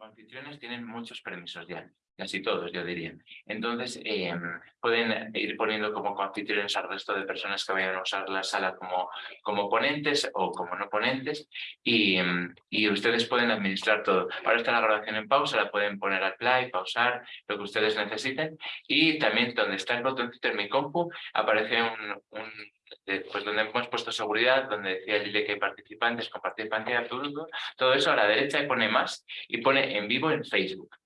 anfitriones tienen muchos permisos ya, casi todos yo diría. Entonces em, pueden ir poniendo como anfitriones al resto de personas que vayan a usar la sala como, como ponentes o como no ponentes y, em, y ustedes pueden administrar todo. Ahora está la grabación en pausa, la pueden poner al play, pausar, lo que ustedes necesiten y también donde está el botoncito en mi compu aparece un, un pues donde hemos puesto seguridad, donde decía Lili que hay participantes, compartir pantalla, todo, todo eso a la derecha pone más y pone en vivo en Facebook.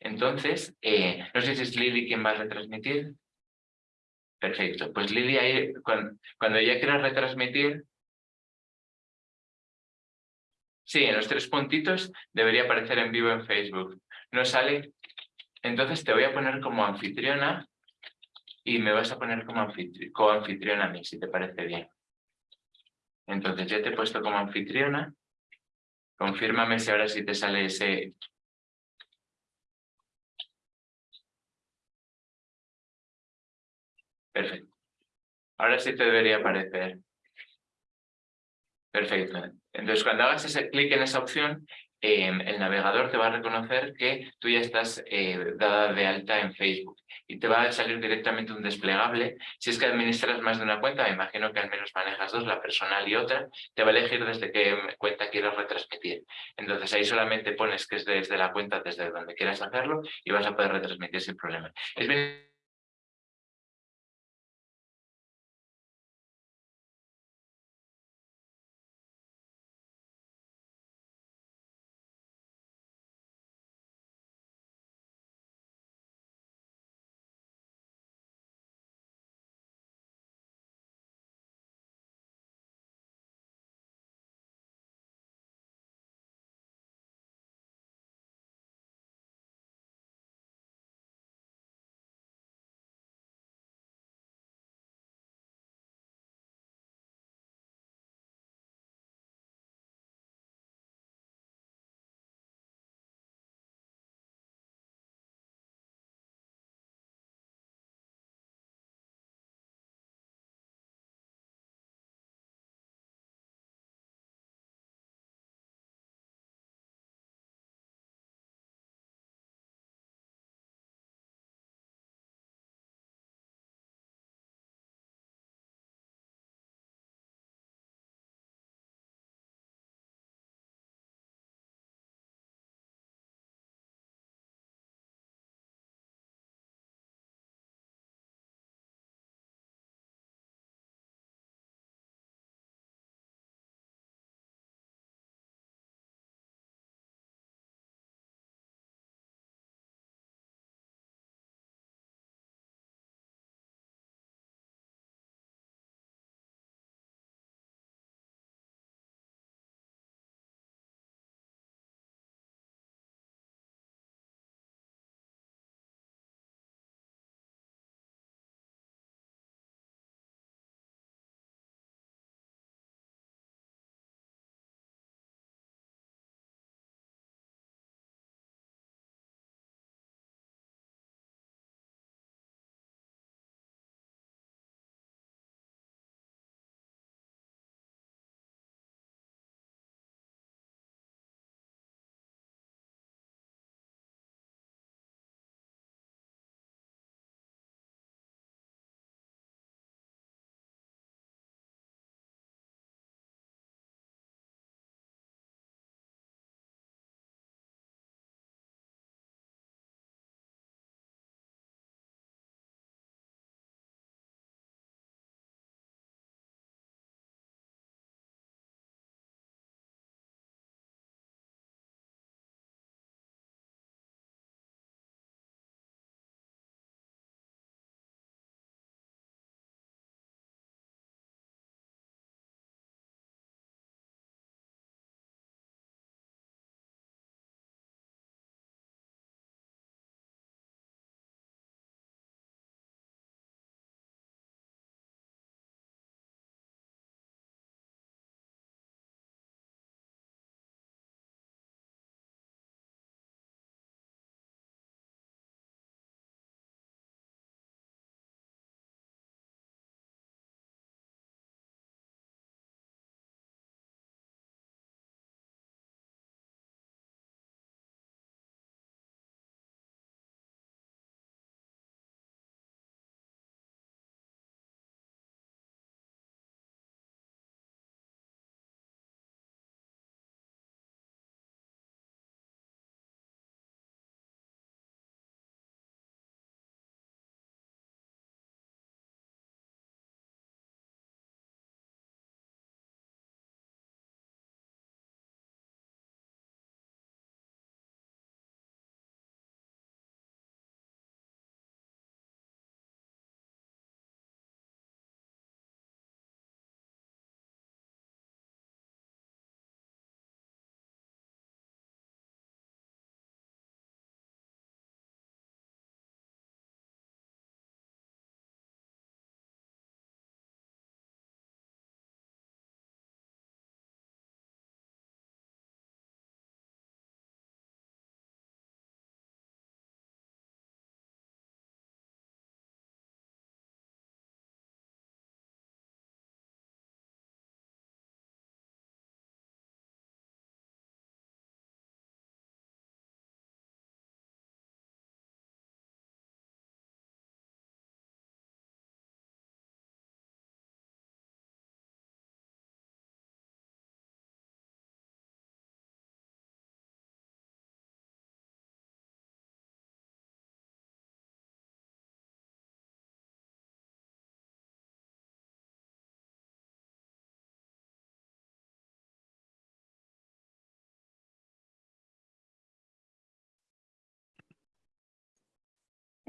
Entonces, eh, no sé si es Lili quien va a retransmitir. Perfecto, pues Lili ahí, cuando, cuando ya quieras retransmitir, sí, en los tres puntitos debería aparecer en vivo en Facebook. No sale, entonces te voy a poner como anfitriona y me vas a poner como coanfitriona a mí, si te parece bien. Entonces ya te he puesto como anfitriona. Confírmame si ahora sí te sale ese... Perfecto. Ahora sí te debería aparecer. Perfecto. Entonces, cuando hagas ese clic en esa opción, Em, el navegador te va a reconocer que tú ya estás eh, dada de alta en Facebook y te va a salir directamente un desplegable. Si es que administras más de una cuenta, me imagino que al menos manejas dos, la personal y otra, te va a elegir desde qué cuenta quieres retransmitir. Entonces ahí solamente pones que es desde la cuenta, desde donde quieras hacerlo y vas a poder retransmitir sin problema. Es bien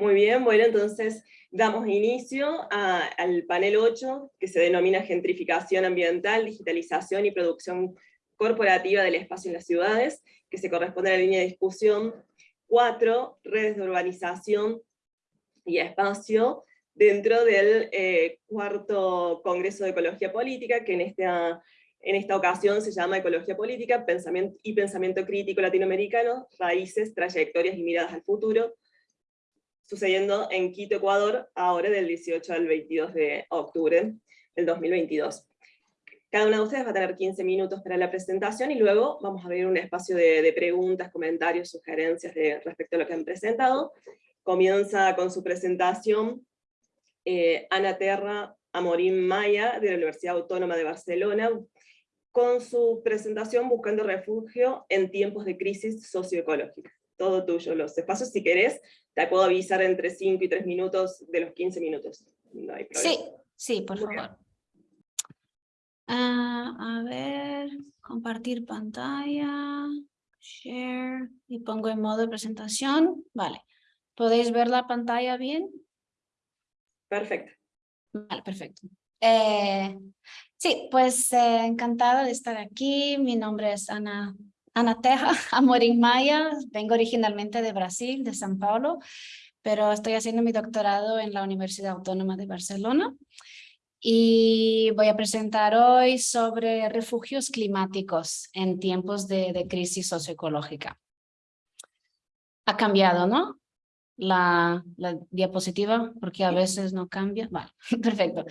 Muy bien, bueno, entonces damos inicio al panel 8, que se denomina Gentrificación Ambiental, Digitalización y Producción Corporativa del Espacio en las Ciudades, que se corresponde a la línea de discusión 4, Redes de Urbanización y Espacio, dentro del eh, cuarto Congreso de Ecología Política, que en esta, en esta ocasión se llama Ecología Política pensamiento y Pensamiento Crítico Latinoamericano, Raíces, Trayectorias y Miradas al Futuro, sucediendo en Quito, Ecuador, ahora del 18 al 22 de octubre del 2022. Cada una de ustedes va a tener 15 minutos para la presentación y luego vamos a abrir un espacio de, preguntas, comentarios, sugerencias de, respecto a lo que han presentado. Comienza con su presentación eh, Ana Terra Amorín Maya, de la Universidad Autónoma de Barcelona, con su presentación Buscando Refugio en tiempos de crisis socioecológica. Todo tuyo, los espacios, si querés, te puedo avisar entre 5 y 3 minutos de los 15 minutos. No hay problema. Sí, sí, por favor. Ah, a ver, compartir pantalla, share, y pongo en modo de presentación. Vale, ¿podéis ver la pantalla bien? Perfecto. Vale, perfecto. Eh, sí, pues eh, encantada de estar aquí. Mi nombre es Ana Ana Teja, Amorim Maya, vengo originalmente de Brasil, de São Paulo, pero estoy haciendo mi doctorado en la Universidad Autónoma de Barcelona y voy a presentar hoy sobre refugios climáticos en tiempos de, crisis socioecológica. Ha cambiado, ¿no? La, diapositiva, porque a veces no cambia. Vale, perfecto.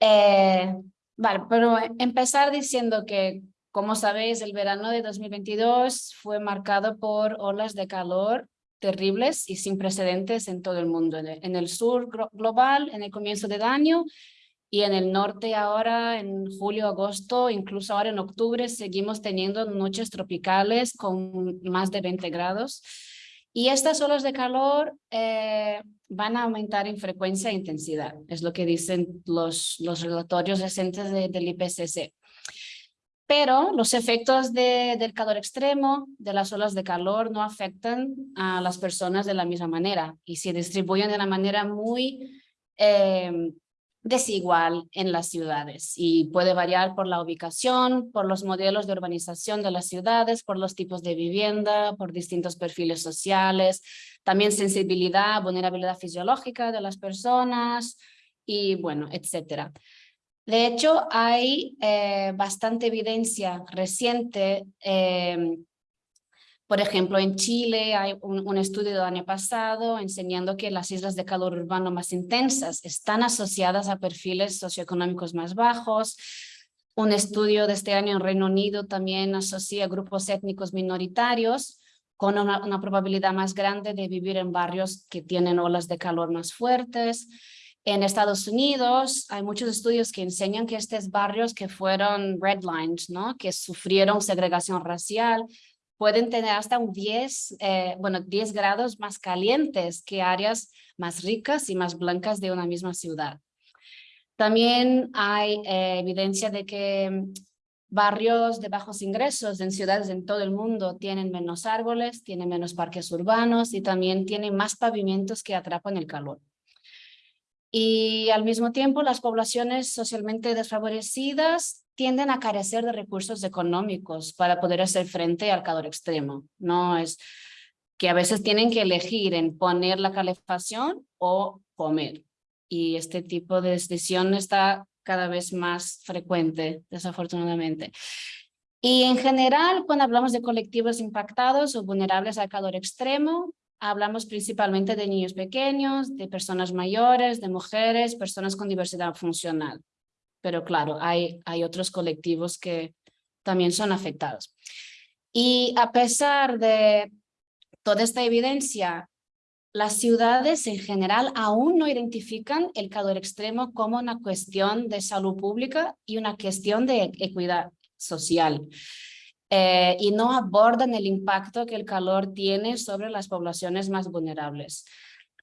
Eh, vale, pero empezar diciendo que como sabéis, el verano de 2022 fue marcado por olas de calor terribles y sin precedentes en todo el mundo. En el sur global, en el comienzo del año, y en el norte ahora, en julio, agosto, incluso ahora en octubre, seguimos teniendo noches tropicales con más de 20 grados. Y estas olas de calor eh, van a aumentar en frecuencia e intensidad, es lo que dicen los, los relatorios recientes del IPCC. Pero los efectos del calor extremo, de las olas de calor, no afectan a las personas de la misma manera y se distribuyen de una manera muy em, desigual en las ciudades y puede variar por la ubicación, por los modelos de urbanización de las ciudades, por los tipos de vivienda, por distintos perfiles sociales, también sensibilidad, vulnerabilidad fisiológica de las personas y bueno, etcétera. De hecho, hay eh, bastante evidencia reciente. Em, por ejemplo, en Chile hay un, estudio del año pasado enseñando que las islas de calor urbano más intensas están asociadas a perfiles socioeconómicos más bajos. Un estudio de este año en Reino Unido también asocia grupos étnicos minoritarios con una probabilidad más grande de vivir en barrios que tienen olas de calor más fuertes. En Estados Unidos hay muchos estudios que enseñan que estos barrios que fueron redlined, ¿no? que sufrieron segregación racial, pueden tener hasta un 10, eh, bueno, 10 grados más calientes que áreas más ricas y más blancas de una misma ciudad. También hay eh, evidencia de que barrios de bajos ingresos en ciudades en todo el mundo tienen menos árboles, tienen menos parques urbanos y también tienen más pavimentos que atrapan el calor y al mismo tiempo las poblaciones socialmente desfavorecidas tienden a carecer de recursos económicos para poder hacer frente al calor extremo. No es que a veces tienen que elegir en poner la calefacción o comer. Y este tipo de decisión está cada vez más frecuente, desafortunadamente. Y en general, cuando hablamos de colectivos impactados o vulnerables al calor extremo, Hablamos principalmente de niños pequeños, de personas mayores, de mujeres, personas con diversidad funcional. Pero claro, hay, otros colectivos que también son afectados. Y a pesar de toda esta evidencia, las ciudades en general aún no identifican el calor extremo como una cuestión de salud pública y una cuestión de equidad social. Eh, y no abordan el impacto que el calor tiene sobre las poblaciones más vulnerables.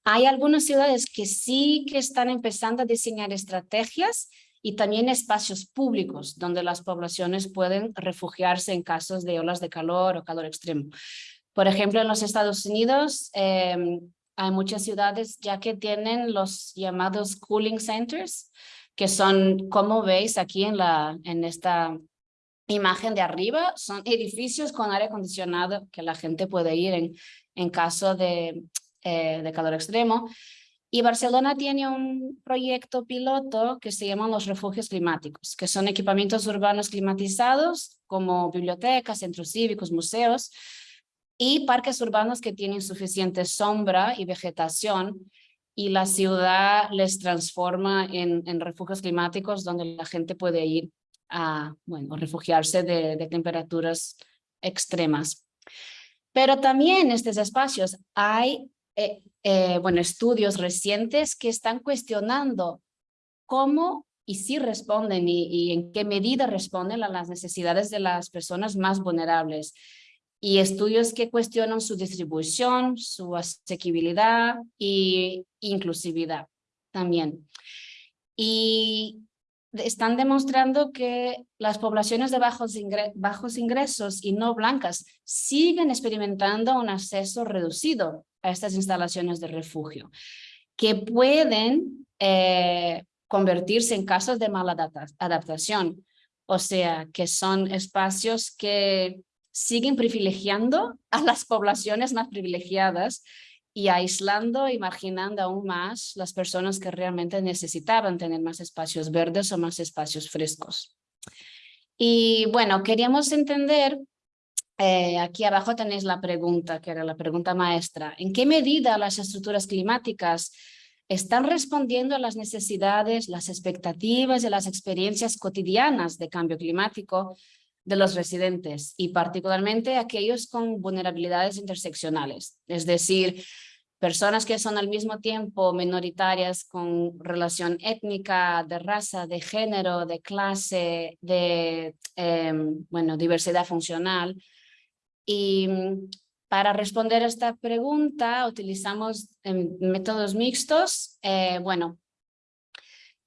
Hay algunas ciudades que sí que están empezando a diseñar estrategias y también espacios públicos donde las poblaciones pueden refugiarse en casos de olas de calor o calor extremo. Por ejemplo, en los Estados Unidos, em, Hay muchas ciudades ya que tienen los llamados cooling centers, que son, como veis aquí en, la, en esta imagen de arriba, son edificios con aire acondicionado que la gente puede ir en, en caso de, eh, de calor extremo. Y Barcelona tiene un proyecto piloto que se llama los refugios climáticos, que son equipamientos urbanos climatizados como bibliotecas, centros cívicos, museos y parques urbanos que tienen suficiente sombra y vegetación y la ciudad les transforma en, en refugios climáticos donde la gente puede ir a bueno, refugiarse de, temperaturas extremas. Pero también en estos espacios hay eh, eh, bueno, estudios recientes que están cuestionando cómo y si responden y, y, en qué medida responden a las necesidades de las personas más vulnerables. Y estudios que cuestionan su distribución, su asequibilidad e inclusividad también. Y están demostrando que las poblaciones de bajos, bajos ingresos y no blancas siguen experimentando un acceso reducido a estas instalaciones de refugio, que pueden eh, convertirse en casos de mala adaptación, o sea, que son espacios que siguen privilegiando a las poblaciones más privilegiadas y aislando y marginando aún más las personas que realmente necesitaban tener más espacios verdes o más espacios frescos. Y bueno, queríamos entender, eh, aquí abajo tenéis la pregunta, que era la pregunta maestra, ¿en qué medida las estructuras climáticas están respondiendo a las necesidades, las expectativas y las experiencias cotidianas de cambio climático de los residentes y particularmente aquellos con vulnerabilidades interseccionales, es decir, personas que son al mismo tiempo minoritarias con relación étnica, de raza, de género, de clase, de em, bueno, diversidad funcional. Y mm, para responder a esta pregunta utilizamos em, métodos mixtos. Eh, bueno,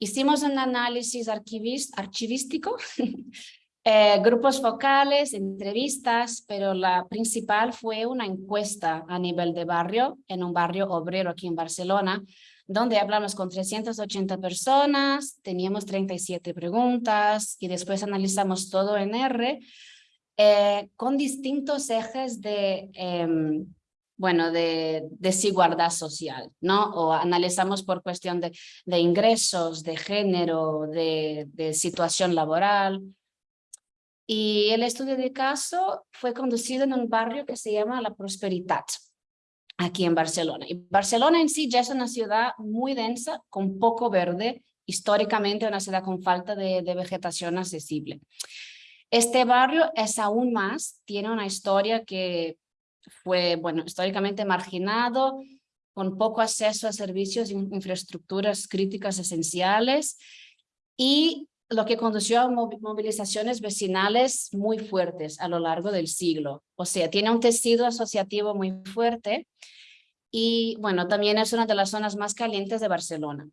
hicimos un análisis archivístico Eh, grupos focales, entrevistas, pero la principal fue una encuesta a nivel de barrio, en un barrio obrero aquí en Barcelona, donde hablamos con 380 personas, teníamos 37 preguntas y después analizamos todo en R eh, con distintos ejes de, em, bueno, de desigualdad social, ¿no? O analizamos por cuestión de, de ingresos, de género, de, de situación laboral, y el estudio de caso fue conducido en un barrio que se llama La Prosperidad, aquí en Barcelona. Y Barcelona en sí ya es una ciudad muy densa, con poco verde, históricamente una ciudad con falta de, vegetación accesible. Este barrio es aún más, tiene una historia que fue, bueno, históricamente marginado, con poco acceso a servicios e infraestructuras críticas esenciales y lo que condució a movilizaciones vecinales muy fuertes a lo largo del siglo. O sea, tiene un tejido asociativo muy fuerte y bueno, también es una de las zonas más calientes de Barcelona.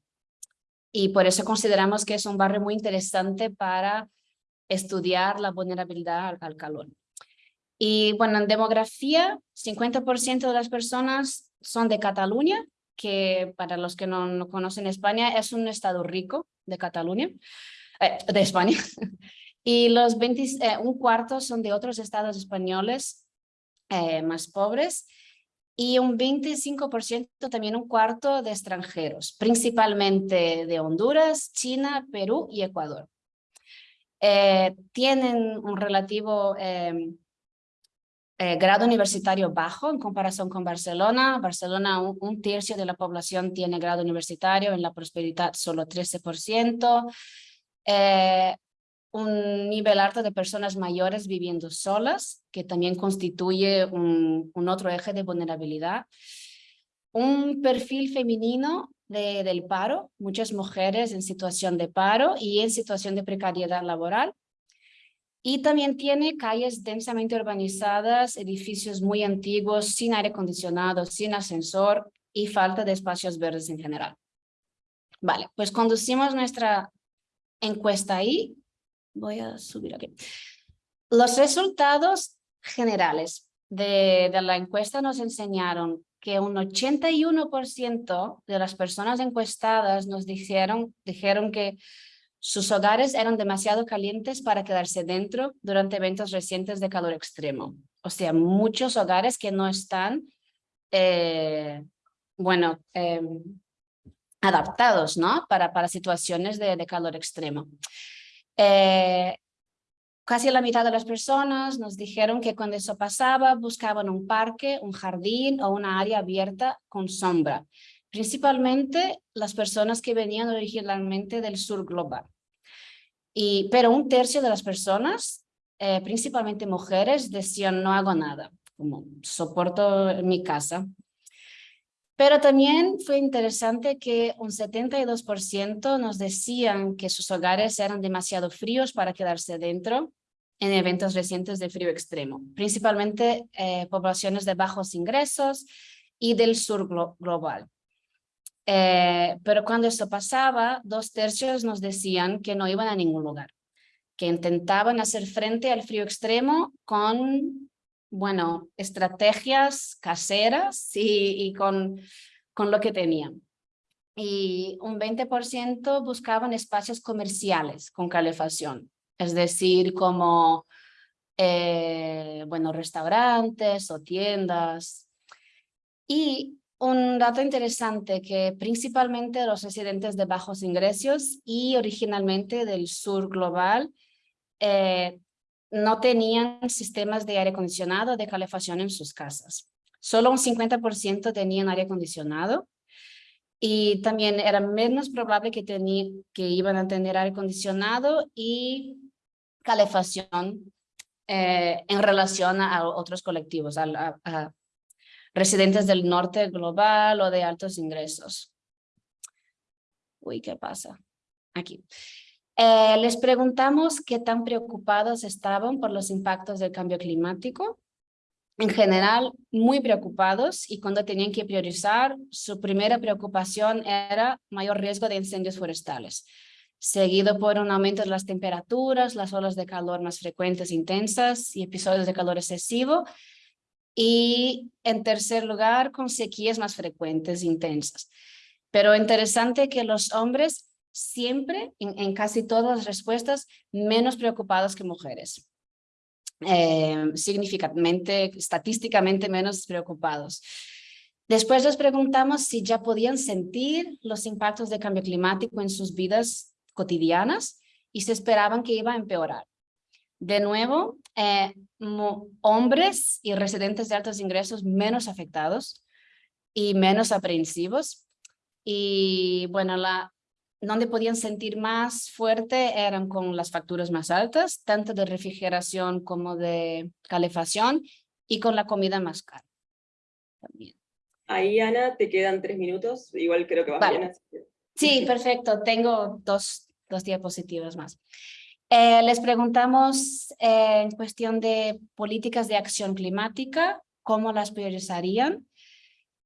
Y por eso consideramos que es un barrio muy interesante para estudiar la vulnerabilidad al, calor. Y bueno, en demografía, 50% de las personas son de Cataluña, que para los que no, no conocen España es un estado rico de Cataluña. Eh, de España. y los 20, eh, un cuarto son de otros estados españoles eh, más pobres y un 25% también un cuarto de extranjeros, principalmente de Honduras, China, Perú y Ecuador. tienen un relativo em, grado universitario bajo en comparación con Barcelona. Barcelona, un, tercio de la población tiene grado universitario, en la prosperidad solo 13%. Eh, un nivel alto de personas mayores viviendo solas, que también constituye un, otro eje de vulnerabilidad. Un perfil femenino de, del paro, muchas mujeres en situación de paro y en situación de precariedad laboral. Y también tiene calles densamente urbanizadas, edificios muy antiguos, sin aire acondicionado, sin ascensor y falta de espacios verdes en general. Vale, pues conducimos nuestra encuesta ahí. Voy a subir aquí. Los resultados generales de, de la encuesta nos enseñaron que un 81% de las personas encuestadas nos dijeron, dijeron que sus hogares eran demasiado calientes para quedarse dentro durante eventos recientes de calor extremo. O sea, muchos hogares que no están, eh, bueno, em, adaptados ¿no? para, para situaciones de, calor extremo. Eh, casi la mitad de las personas nos dijeron que cuando eso pasaba buscaban un parque, un jardín o una área abierta con sombra. Principalmente las personas que venían originalmente del sur global. Y, pero un tercio de las personas, eh, principalmente mujeres, decían no hago nada, como soporto mi casa. Pero también fue interesante que un 72% nos decían que sus hogares eran demasiado fríos para quedarse dentro en eventos recientes de frío extremo, principalmente eh, poblaciones de bajos ingresos y del sur global. Eh, pero cuando eso pasaba, dos tercios nos decían que no iban a ningún lugar, que intentaban hacer frente al frío extremo con bueno, estrategias caseras y, con, con lo que tenían. Y un 20% buscaban espacios comerciales con calefacción, es decir, como eh, bueno, restaurantes o tiendas. Y un dato interesante que principalmente los residentes de bajos ingresos y originalmente del sur global eh, no tenían sistemas de aire acondicionado de calefacción en sus casas. Solo un 50% tenían aire acondicionado y también era menos probable que, que iban a tener aire acondicionado y calefacción eh, en relación a otros colectivos, a, a, residentes del norte global o de altos ingresos. Uy, ¿qué pasa? Aquí. Eh, les preguntamos qué tan preocupados estaban por los impactos del cambio climático. En general, muy preocupados y cuando tenían que priorizar, su primera preocupación era mayor riesgo de incendios forestales, seguido por un aumento de las temperaturas, las olas de calor más frecuentes e intensas y episodios de calor excesivo. Y en tercer lugar, con sequías más frecuentes e intensas. Pero interesante que los hombres siempre, en, casi todas las respuestas, menos preocupados que mujeres. Eh, significativamente, estadísticamente menos preocupados. Después les preguntamos si ya podían sentir los impactos del cambio climático en sus vidas cotidianas y se esperaban que iba a empeorar. De nuevo, eh, hombres y residentes de altos ingresos menos afectados y menos aprensivos. Y bueno, la donde podían sentir más fuerte eran con las facturas más altas, tanto de refrigeración como de calefacción, y con la comida más cara. También. Ahí, Ana, te quedan tres minutos, igual creo que vas bien. Sí, perfecto, tengo dos, dos diapositivas más. Eh, les preguntamos eh, en cuestión de políticas de acción climática, cómo las priorizarían.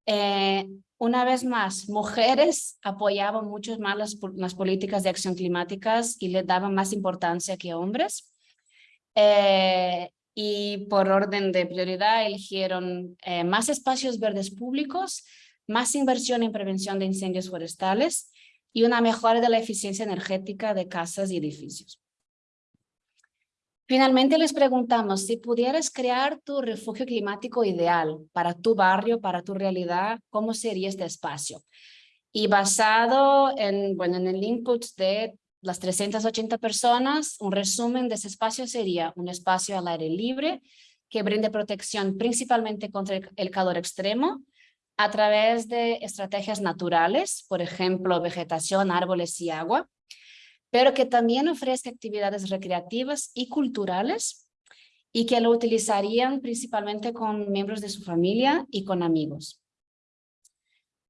Eh, una vez más, mujeres apoyaban mucho más las, políticas de acción climáticas y le daban más importancia que hombres. Eh, y por orden de prioridad eligieron eh, más espacios verdes públicos, más inversión en prevención de incendios forestales y una mejora de la eficiencia energética de casas y edificios. Finalmente les preguntamos si pudieras crear tu refugio climático ideal para tu barrio, para tu realidad, ¿cómo sería este espacio? Y basado en, bueno, en el input de las 380 personas, un resumen de ese espacio sería un espacio al aire libre que brinde protección principalmente contra el calor extremo a través de estrategias naturales, por ejemplo, vegetación, árboles y agua, pero que también ofrezca actividades recreativas y culturales y que lo utilizarían principalmente con miembros de su familia y con amigos.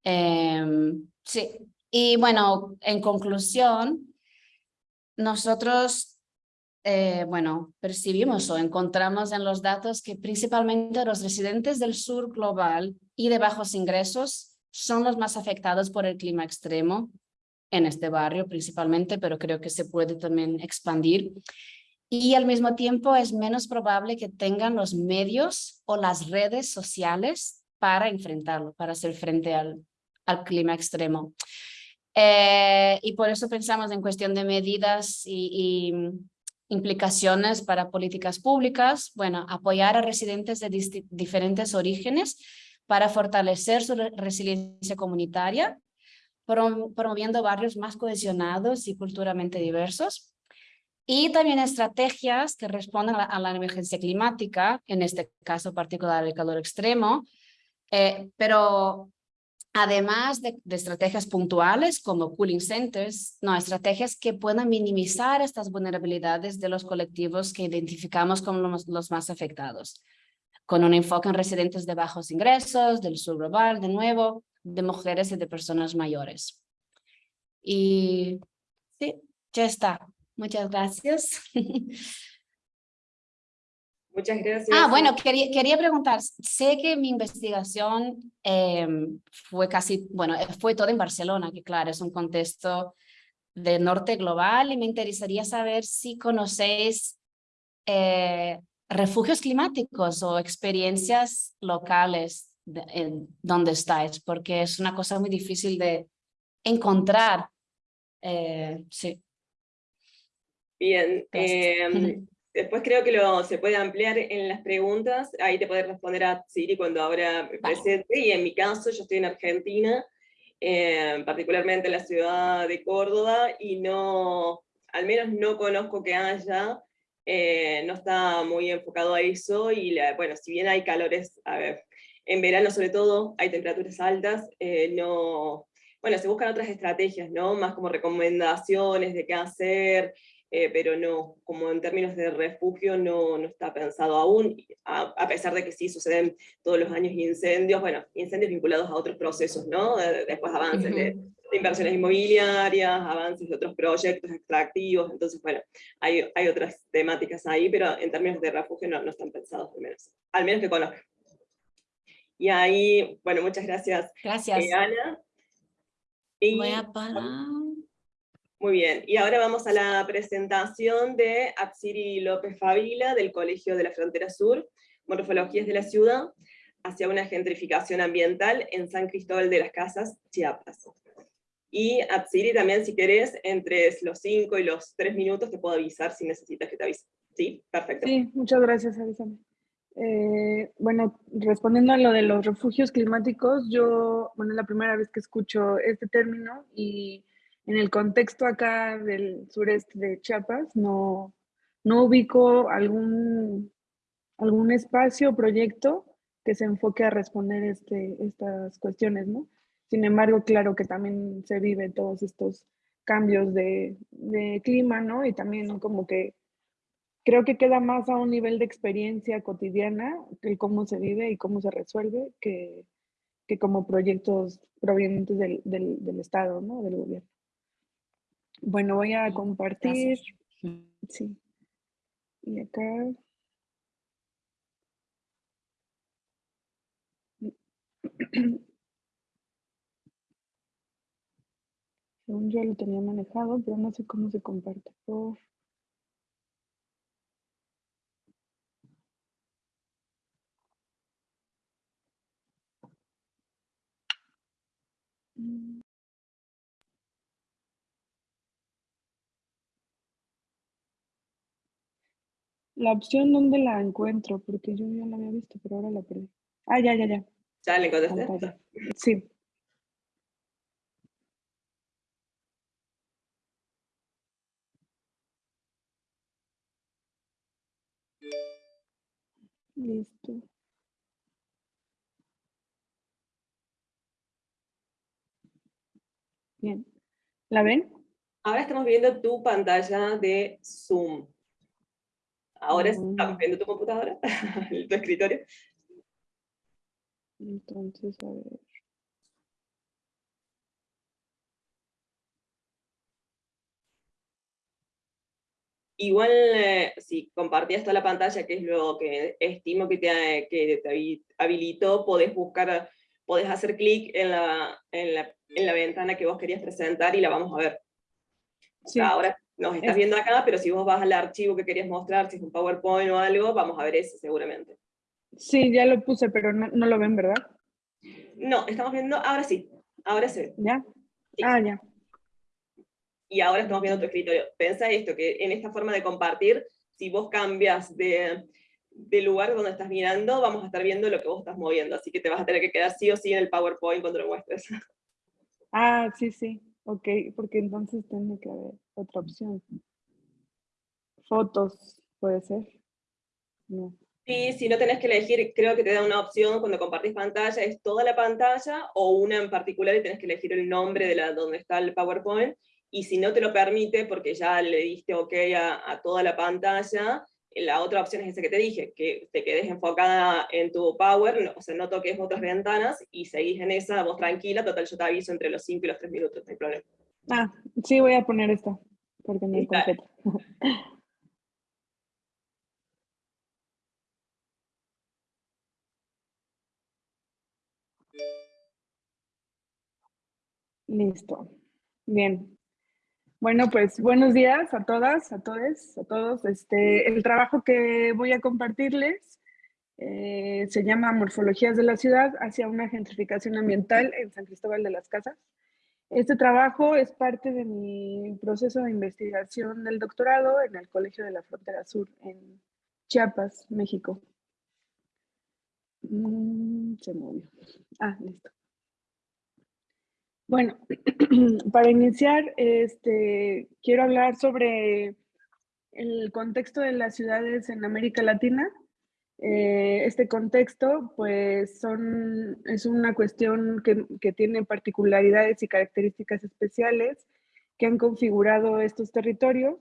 Em, sí, y bueno, en conclusión, nosotros, eh, bueno, percibimos o encontramos en los datos que principalmente los residentes del sur global y de bajos ingresos son los más afectados por el clima extremo en este barrio principalmente, pero creo que se puede también expandir. Y al mismo tiempo es menos probable que tengan los medios o las redes sociales para enfrentarlo, para hacer frente al, al clima extremo. Eh, y por eso pensamos en cuestión de medidas y, implicaciones para políticas públicas, bueno, apoyar a residentes de diferentes orígenes para fortalecer su resiliencia comunitaria, promoviendo barrios más cohesionados y culturalmente diversos, y también estrategias que respondan a la, emergencia climática, en este caso particular el calor extremo, eh, pero además de, estrategias puntuales como cooling centers, no, estrategias que puedan minimizar estas vulnerabilidades de los colectivos que identificamos como los, los más afectados, con un enfoque en residentes de bajos ingresos, del sur global, de nuevo, de mujeres y de personas mayores. Y sí, ya está. Muchas gracias. Muchas gracias. Ah, bueno, quería, quería preguntar, sé que mi investigación em, fue casi, bueno, fue todo en Barcelona, que claro, es un contexto de norte global y me interesaría saber si conocéis eh, refugios climáticos o experiencias locales en donde estáis, porque es una cosa muy difícil de encontrar. Eh, sí. Bien, em, después creo que lo, se puede ampliar en las preguntas, ahí te puedes responder a Siri cuando ahora me presente, y en mi caso yo estoy en Argentina, em, particularmente en la ciudad de Córdoba, y no, al menos no conozco que haya, eh, no está muy enfocado a eso, y bueno, si bien hay calores, a ver, en verano sobre todo hay temperaturas altas, eh, no, bueno, se buscan otras estrategias, ¿no? Más como recomendaciones de qué hacer, eh, pero no, como en términos de refugio no, no está pensado aún, a, pesar de que sí suceden todos los años incendios, bueno, incendios vinculados a otros procesos, ¿no? después avances de, inversiones inmobiliarias, avances de otros proyectos extractivos, entonces bueno, hay, hay otras temáticas ahí, pero en términos de refugio no, no están pensados al menos, al menos que conozca. Y ahí, bueno, muchas gracias, gracias. Eh, Ana. Voy a parar. Muy bien, y ahora vamos a la presentación de Atsiri López Favila del Colegio de la Frontera Sur, Morfologías de la Ciudad, hacia una gentrificación ambiental en San Cristóbal de las Casas, Chiapas. Y Atsiri también, si querés, entre los 5 y los 3 minutos te puedo avisar si necesitas que te avise. ¿Sí? Perfecto. Sí, muchas gracias, avísame. Eh, bueno, respondiendo a lo de los refugios climáticos, yo, bueno, es la primera vez que escucho este término y en el contexto acá del sureste de Chiapas, no, no ubico algún, algún espacio o proyecto que se enfoque a responder este, estas cuestiones, ¿no? Sin embargo, claro que también se viven todos estos cambios de, de, clima, ¿no? Y también como que creo que queda más a un nivel de experiencia cotidiana el cómo se vive y cómo se resuelve que, que como proyectos provenientes del, del, del Estado, ¿no? Del gobierno. Bueno, voy a compartir. Sí. Y acá. Según yo lo tenía manejado, pero no sé cómo se comparte por... La opción, ¿dónde la encuentro? Porque yo ya la había visto, pero ahora la perdí. Ah, ya, ya, ya. ¿Ya le encontraste? Sí. Listo. Bien. ¿La ven? Ahora estamos viendo tu pantalla de Zoom. Ahora estamos viendo tu computadora, tu escritorio. Entonces, a ver. Igual, eh, si compartías toda la pantalla, que es lo que estimo que te, que te habilitó, podés buscar, podés hacer clic en la, en, la, en la ventana que vos querías presentar y la vamos a ver. Sí. Ahora nos estás viendo acá, pero si vos vas al archivo que querías mostrar, si es un PowerPoint o algo, vamos a ver ese seguramente. Sí, ya lo puse, pero no, lo ven, ¿verdad? No, estamos viendo, ahora sí, ahora sí. ¿Ya? Sí. Ah, ya. Y ahora estamos viendo tu escritorio. Pensa esto, que en esta forma de compartir, si vos cambias de, de lugar donde estás mirando, vamos a estar viendo lo que vos estás moviendo, así que te vas a tener que quedar sí o sí en el PowerPoint cuando lo muestres. Ah, sí, sí. Ok, porque entonces tiene que haber otra opción. Fotos, puede ser. No. Sí, si no tenés que elegir, creo que te da una opción cuando compartís pantalla, es toda la pantalla o una en particular y tenés que elegir el nombre de la donde está el PowerPoint, y si no te lo permite, porque ya le diste OK a, a toda la pantalla, la otra opción es esa que te dije, que te quedes enfocada en tu Power, no- o sea, no toques otras ventanas, y seguís en esa, vos tranquila, total yo te aviso entre los 5 y los 3 minutos, no hay problema. Ah, sí, voy a poner esta, porque no es Dale. completa. Listo. Bien. Bueno, pues buenos días a todas, a todos, a todos. Este, el trabajo que voy a compartirles eh, se llama Morfologías de la ciudad hacia una gentrificación ambiental en San Cristóbal de las Casas. Este trabajo es parte de mi proceso de investigación del doctorado en el Colegio de la Frontera Sur en Chiapas, México. Mm, se movió. Ah, listo. Bueno, para iniciar, este, quiero hablar sobre el contexto de las ciudades en América Latina. Eh, este contexto, pues, son, es una cuestión que, que tiene particularidades y características especiales que han configurado estos territorios,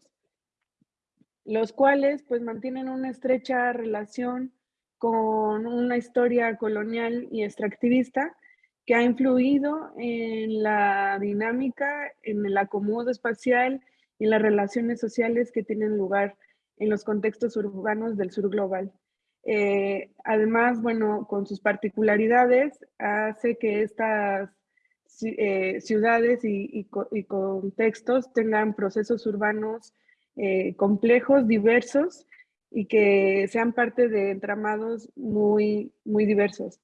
los cuales, pues, mantienen una estrecha relación con una historia colonial y extractivista que ha influido en la dinámica, en el acomodo espacial y en las relaciones sociales que tienen lugar en los contextos urbanos del sur global. Eh, además, bueno, con sus particularidades, hace que estas eh, ciudades y contextos tengan procesos urbanos eh, complejos, diversos y que sean parte de entramados muy, muy diversos.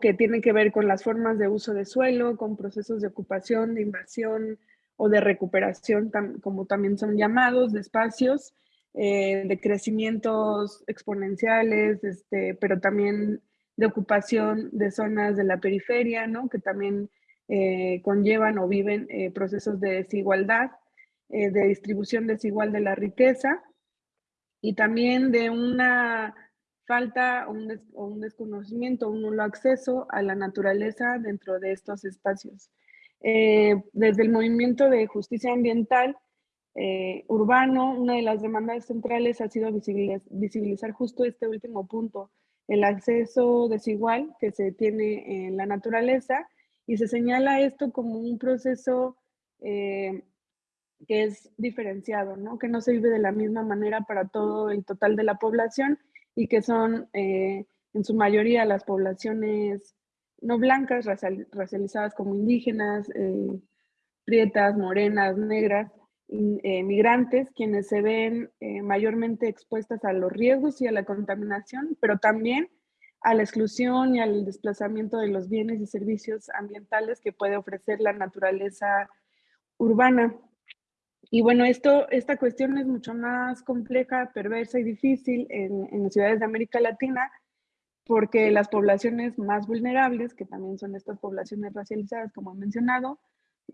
Que tienen que ver con las formas de uso de suelo, con procesos de ocupación, de invasión o de recuperación, como también son llamados, de espacios, eh, de crecimientos exponenciales, este, pero también de ocupación de zonas de la periferia, ¿no? que también eh, conllevan o viven eh, procesos de desigualdad, de distribución desigual de la riqueza y también de una falta un, des- un desconocimiento, un nulo acceso a la naturaleza dentro de estos espacios. Eh, desde el movimiento de justicia ambiental eh, urbano, una de las demandas centrales ha sido visibiliz- visibilizar justo este último punto, el acceso desigual que se tiene en la naturaleza y se señala esto como un proceso eh, que es diferenciado, ¿no? que no se vive de la misma manera para todo el total de la población y que son eh, en su mayoría las poblaciones no blancas, racial- racializadas como indígenas, eh, prietas, morenas, negras, eh, migrantes, quienes se ven eh, mayormente expuestas a los riesgos y a la contaminación, pero también a la exclusión y al desplazamiento de los bienes y servicios ambientales que puede ofrecer la naturaleza urbana. Y bueno, esto, esta cuestión es mucho más compleja, perversa y difícil en, en las ciudades de América Latina, porque las poblaciones más vulnerables, que también son estas poblaciones racializadas, como he mencionado,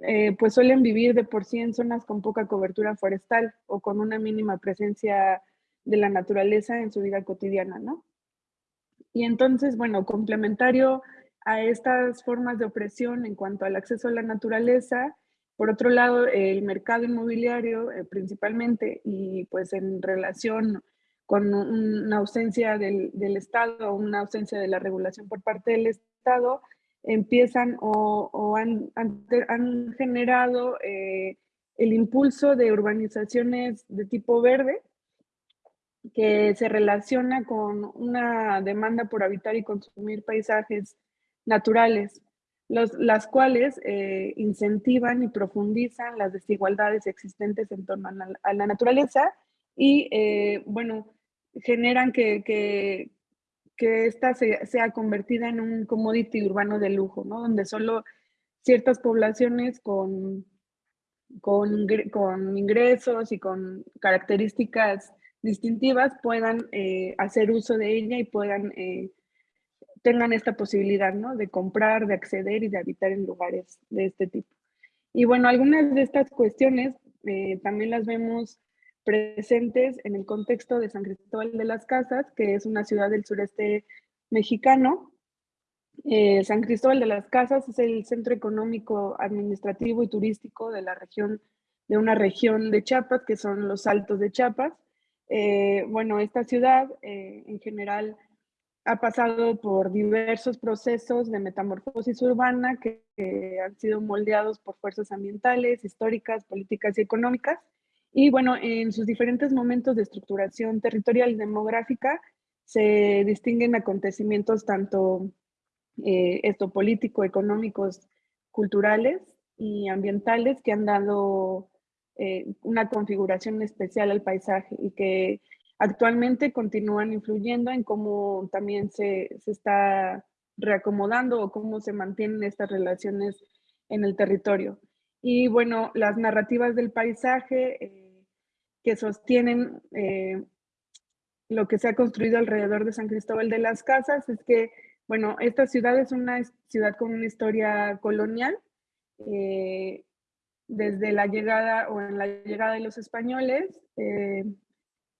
eh, pues suelen vivir de por sí en zonas con poca cobertura forestal o con una mínima presencia de la naturaleza en su vida cotidiana, ¿no? Y entonces, bueno, complementario a estas formas de opresión en cuanto al acceso a la naturaleza, por otro lado, el mercado inmobiliario eh, principalmente y pues en relación con un- una ausencia del, del Estado, una ausencia de la regulación por parte del Estado, empiezan o, han generado eh, el impulso de urbanizaciones de tipo verde, que se relaciona con una demanda por habitar y consumir paisajes naturales, los, las cuales eh, incentivan y profundizan las desigualdades existentes en torno a la, naturaleza y, eh, bueno, generan que, que, que esta se, sea convertida en un commodity urbano de lujo, ¿no? Donde solo ciertas poblaciones con, con, con ingresos y con características distintivas puedan eh, hacer uso de ella y puedan, tengan esta posibilidad, ¿no? De comprar, de acceder y de habitar en lugares de este tipo. Y bueno, algunas de estas cuestiones eh, también las vemos presentes en el contexto de San Cristóbal de las Casas, que es una ciudad del sureste mexicano. Eh, San Cristóbal de las Casas es el centro económico, administrativo y turístico de la región, de una región de Chiapas, que son los Altos de Chiapas. Eh, bueno, esta ciudad en general ha pasado por diversos procesos de metamorfosis urbana que, han sido moldeados por fuerzas ambientales, históricas, políticas y económicas. Y bueno, en sus diferentes momentos de estructuración territorial y demográfica se distinguen acontecimientos tanto eh, esto político, económicos, culturales y ambientales que han dado eh, una configuración especial al paisaje y que actualmente continúan influyendo en cómo también se, se está reacomodando o cómo se mantienen estas relaciones en el territorio. Y bueno, las narrativas del paisaje eh, que sostienen eh, lo que se ha construido alrededor de San Cristóbal de las Casas es que, bueno, esta ciudad es una ciudad con una historia colonial. Eh, desde la llegada o en la llegada de los españoles,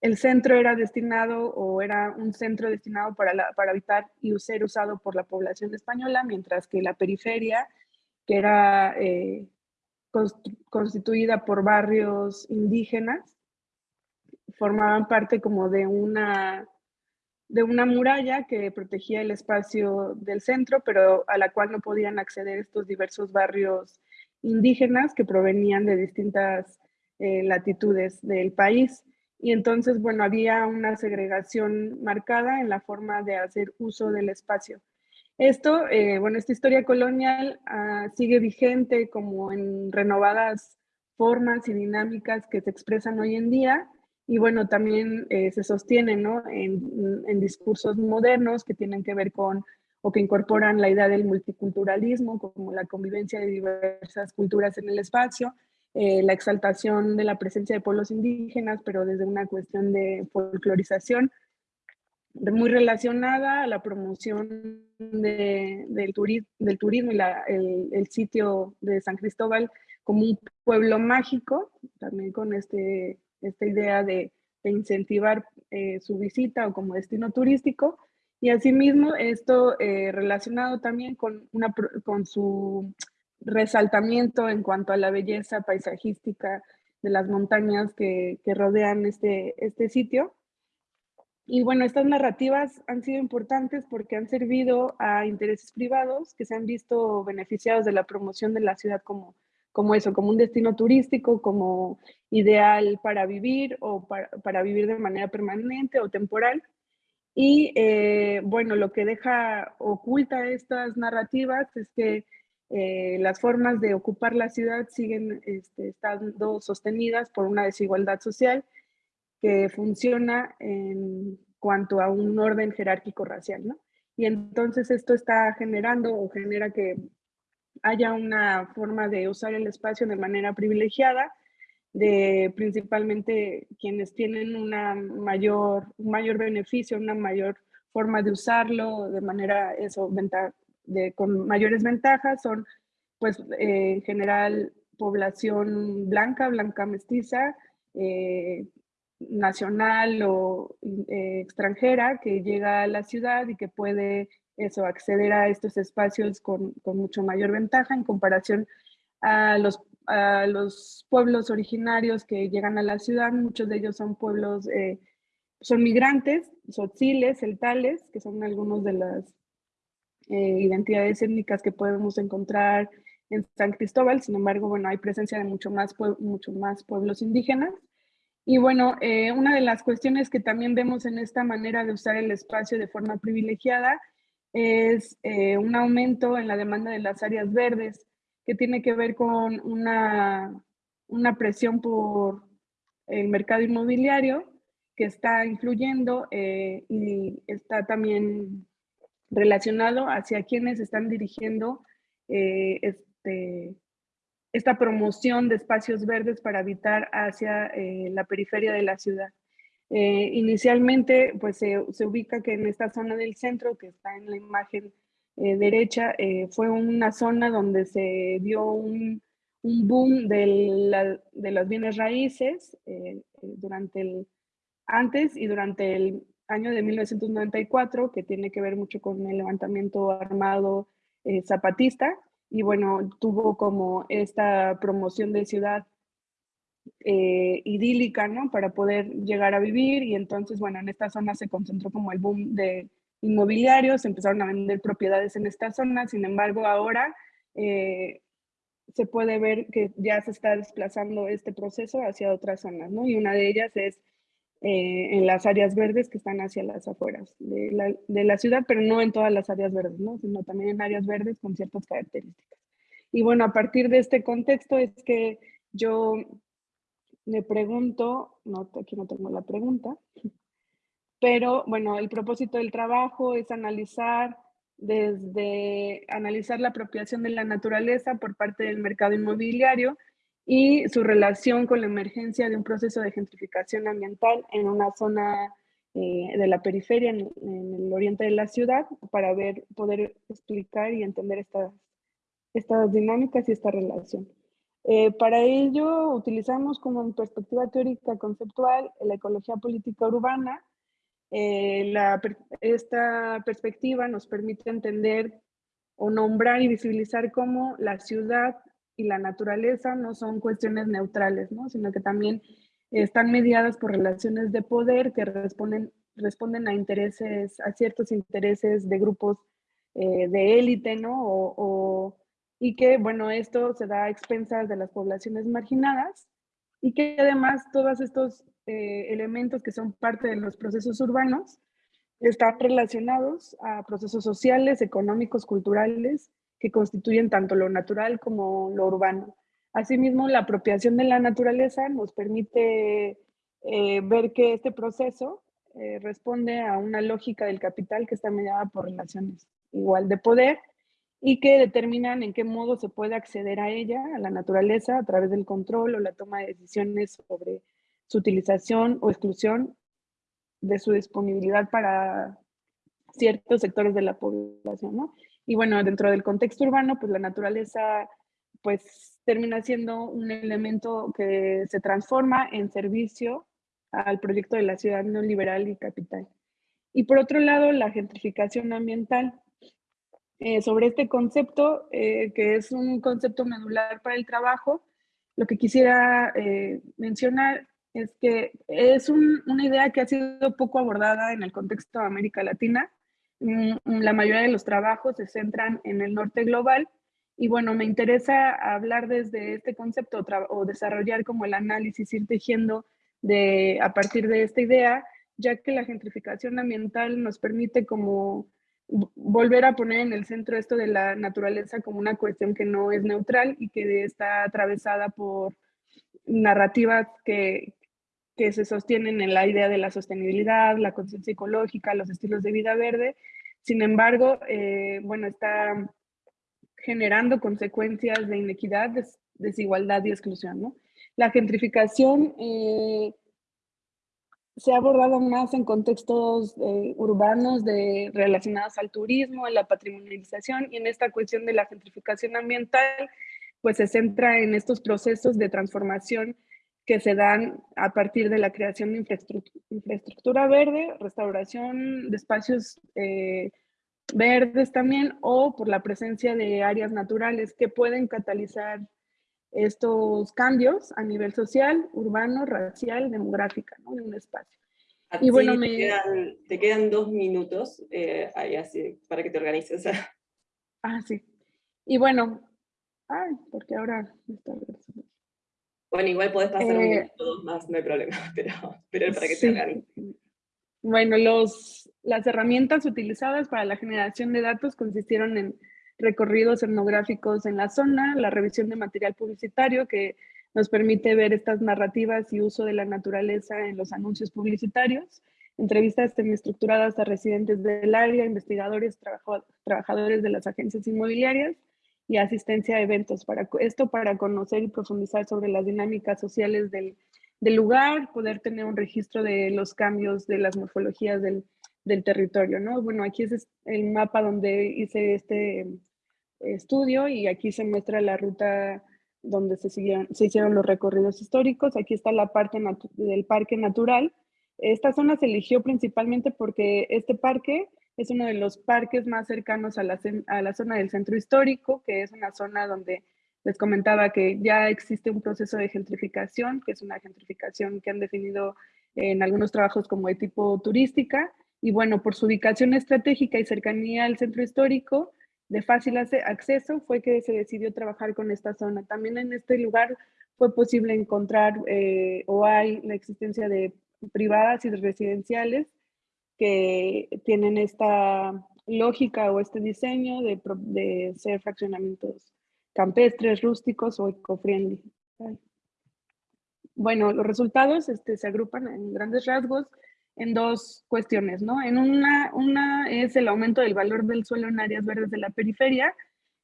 el centro era destinado o era un centro destinado para, para habitar y ser usado por la población española, mientras que la periferia, que era eh, constituida por barrios indígenas, formaban parte como de una, de una muralla que protegía el espacio del centro, pero a la cual no podían acceder estos diversos barrios indígenas que provenían de distintas eh, latitudes del país. Y entonces, bueno, había una segregación marcada en la forma de hacer uso del espacio. Esto, eh, bueno, esta historia colonial ah, sigue vigente como en renovadas formas y dinámicas que se expresan hoy en día y bueno, también eh, se sostiene ¿no? en, en, discursos modernos que tienen que ver con o que incorporan la idea del multiculturalismo como la convivencia de diversas culturas en el espacio eh, la exaltación de la presencia de pueblos indígenas, pero desde una cuestión de folclorización muy relacionada a la promoción del, del, turismo y el, sitio de San Cristóbal como un pueblo mágico, también con este, esta idea de, incentivar eh, su visita o como destino turístico, y asimismo esto eh, relacionado también con, una, con su resaltamiento en cuanto a la belleza paisajística de las montañas que, rodean este, este sitio. Y bueno, estas narrativas han sido importantes porque han servido a intereses privados que se han visto beneficiados de la promoción de la ciudad como, como eso, como un destino turístico, como ideal para vivir o para, vivir de manera permanente o temporal. Y eh, bueno, lo que deja oculta estas narrativas es que eh, las formas de ocupar la ciudad siguen este, estando sostenidas por una desigualdad social que funciona en cuanto a un orden jerárquico racial, ¿no? Y entonces esto está generando o genera que haya una forma de usar el espacio de manera privilegiada, de principalmente quienes tienen una mayor, un mayor beneficio, una mayor forma de usarlo de manera eso, con mayores ventajas son, pues, eh, en general, población blanca, blanca mestiza, eh, nacional o eh, extranjera que llega a la ciudad y que puede eso, acceder a estos espacios con, con mucho mayor ventaja en comparación a los, a los pueblos originarios que llegan a la ciudad. Muchos de ellos son pueblos, son migrantes, sotziles, celtales, que son algunos de las eh, identidades étnicas que podemos encontrar en San Cristóbal, sin embargo, bueno, hay presencia de mucho más, mucho más pueblos indígenas. Y bueno, eh, una de las cuestiones que también vemos en esta manera de usar el espacio de forma privilegiada es eh, un aumento en la demanda de las áreas verdes, que tiene que ver con una, una presión por el mercado inmobiliario que está influyendo y está también relacionado hacia quienes están dirigiendo eh, este, esta promoción de espacios verdes para habitar hacia eh, la periferia de la ciudad. inicialmente, pues se, ubica que en esta zona del centro, que está en la imagen derecha, fue una zona donde se dio un, un boom de, la, de, los bienes raíces durante el antes y durante el año de 1994, que tiene que ver mucho con el levantamiento armado eh, zapatista, y bueno, tuvo como esta promoción de ciudad eh, idílica, ¿no? Para poder llegar a vivir, y entonces, bueno, en esta zona se concentró como el boom de inmobiliarios, empezaron a vender propiedades en esta zona, sin embargo, ahora eh, se puede ver que ya se está desplazando este proceso hacia otras zonas, ¿no? Y una de ellas es eh, en las áreas verdes que están hacia las afueras de la, ciudad, pero no en todas las áreas verdes, ¿no? sino también en áreas verdes con ciertas características. Y bueno, a partir de este contexto es que yo me pregunto, no, aquí no tengo la pregunta, pero bueno, el propósito del trabajo es analizar desde analizar la apropiación de la naturaleza por parte del mercado inmobiliario y su relación con la emergencia de un proceso de gentrificación ambiental en una zona eh, de la periferia, en, el oriente de la ciudad, para poder explicar y entender estas, estas dinámicas y esta relación. Eh, para ello utilizamos como perspectiva teórica conceptual la ecología política urbana. Eh, esta perspectiva nos permite entender o nombrar y visibilizar cómo la ciudad y la naturaleza no son cuestiones neutrales, ¿no? sino que también están mediadas por relaciones de poder que responden, responden a intereses, a ciertos intereses de grupos eh, de élite, ¿no? O, y que, bueno, esto se da a expensas de las poblaciones marginadas y que además todos estos eh, elementos que son parte de los procesos urbanos están relacionados a procesos sociales, económicos, culturales que constituyen tanto lo natural como lo urbano. Asimismo, la apropiación de la naturaleza nos permite eh, ver que este proceso eh, responde a una lógica del capital que está mediada por relaciones igual de poder y que determinan en qué modo se puede acceder a ella, a la naturaleza, a través del control o la toma de decisiones sobre su utilización o exclusión de su disponibilidad para ciertos sectores de la población, ¿no? Y bueno, dentro del contexto urbano, pues la naturaleza pues termina siendo un elemento que se transforma en servicio al proyecto de la ciudad neoliberal y capital. Y por otro lado, la gentrificación ambiental. Eh, sobre este concepto, eh, que es un concepto medular para el trabajo, lo que quisiera eh, mencionar es que es una idea que ha sido poco abordada en el contexto de América Latina, la mayoría de los trabajos se centran en el norte global. Y bueno, me interesa hablar desde este concepto o, desarrollar como el análisis, ir tejiendo de, a partir de esta idea, ya que la gentrificación ambiental nos permite como volver a poner en el centro esto de la naturaleza como una cuestión que no es neutral y que está atravesada por narrativas que, que se sostienen en la idea de la sostenibilidad, la conciencia ecológica, los estilos de vida verde. Sin embargo, eh, bueno, está generando consecuencias de inequidad, desigualdad y exclusión. ¿no? La gentrificación eh, se ha abordado más en contextos eh, urbanos de, relacionados al turismo, en la patrimonialización y en esta cuestión de la gentrificación ambiental, pues se centra en estos procesos de transformación que se dan a partir de la creación de infraestructura, verde, restauración de espacios eh, verdes también, o por la presencia de áreas naturales que pueden catalizar estos cambios a nivel social, urbano, racial, demográfica, ¿no? en un espacio. y bueno, te, me... quedan, te, quedan, dos minutos eh, ahí así, para que te organices. ah, sí. Y bueno, ay, porque ahora me está regresando. Bueno, igual podés pasar eh, más, no hay problema, pero, pero para que te Bueno, los, las herramientas utilizadas para la generación de datos consistieron en recorridos etnográficos en la zona, la revisión de material publicitario que nos permite ver estas narrativas y uso de la naturaleza en los anuncios publicitarios, entrevistas semiestructuradas a residentes del área, investigadores, trabajadores de las agencias inmobiliarias y asistencia a eventos. Para, esto para conocer y profundizar sobre las dinámicas sociales del, del lugar, poder tener un registro de los cambios de las morfologías del, del territorio, ¿no? Bueno, aquí es el mapa donde hice este estudio y aquí se muestra la ruta donde se, se hicieron los recorridos históricos. Aquí está la parte del parque natural. Esta zona se eligió principalmente porque este parque es uno de los parques más cercanos a la, a la zona del centro histórico, que es una zona donde les comentaba que ya existe un proceso de gentrificación, que es una gentrificación que han definido en algunos trabajos como de tipo turística. Y bueno, por su ubicación estratégica y cercanía al centro histórico, de fácil acceso fue que se decidió trabajar con esta zona. También en este lugar fue posible encontrar eh, o hay la existencia de privadas y residenciales que tienen esta lógica o este diseño de, de ser fraccionamientos campestres, rústicos o eco-friendly. Bueno, los resultados este, se agrupan en grandes rasgos en dos cuestiones, ¿no? En una, una es el aumento del valor del suelo en áreas verdes de la periferia.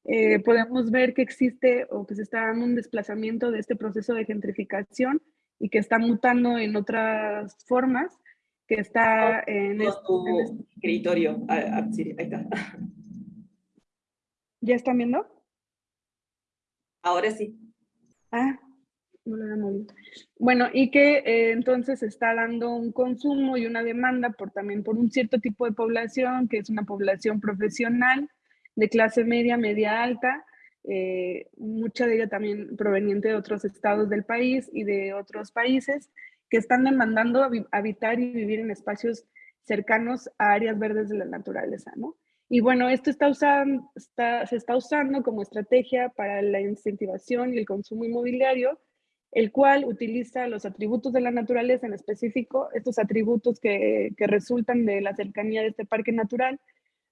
Eh, podemos ver que existe o que se está dando un desplazamiento de este proceso de gentrificación y que está mutando en otras formas, que está en, este, escritorio. Ah, ah, sí, ahí está. ¿Ya están viendo? Ahora sí. Ah, bueno, y que eh, entonces está dando un consumo y una demanda por también por un cierto tipo de población, que es una población profesional de clase media, media alta, eh, mucha de ella también proveniente de otros estados del país y de otros países, que están demandando habitar y vivir en espacios cercanos a áreas verdes de la naturaleza, ¿no? Y bueno, esto se está usando como estrategia para la incentivación y el consumo inmobiliario, el cual utiliza los atributos de la naturaleza en específico, estos atributos que, resultan de la cercanía de este parque natural,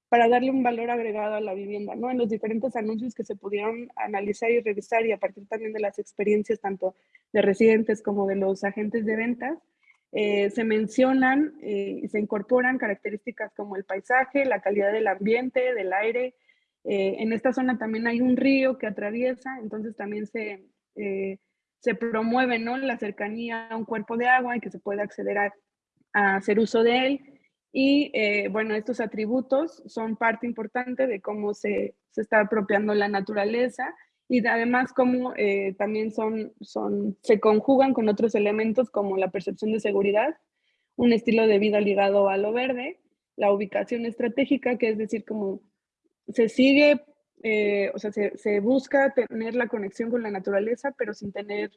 para darle un valor agregado a la vivienda, ¿no? En los diferentes anuncios que se pudieron analizar y revisar y a partir también de las experiencias tanto de residentes como de los agentes de ventas, eh, se mencionan eh, y se incorporan características como el paisaje, la calidad del ambiente, del aire. Eh, en esta zona también hay un río que atraviesa, entonces también se se promueve ¿no? la cercanía a un cuerpo de agua y que se pueda acceder a, hacer uso de él. Y eh, bueno, estos atributos son parte importante de cómo se, se está apropiando la naturaleza y además cómo eh, también son, son, se conjugan con otros elementos como la percepción de seguridad, un estilo de vida ligado a lo verde, la ubicación estratégica, que es decir, como se sigue eh, o sea, se, busca tener la conexión con la naturaleza, pero sin tener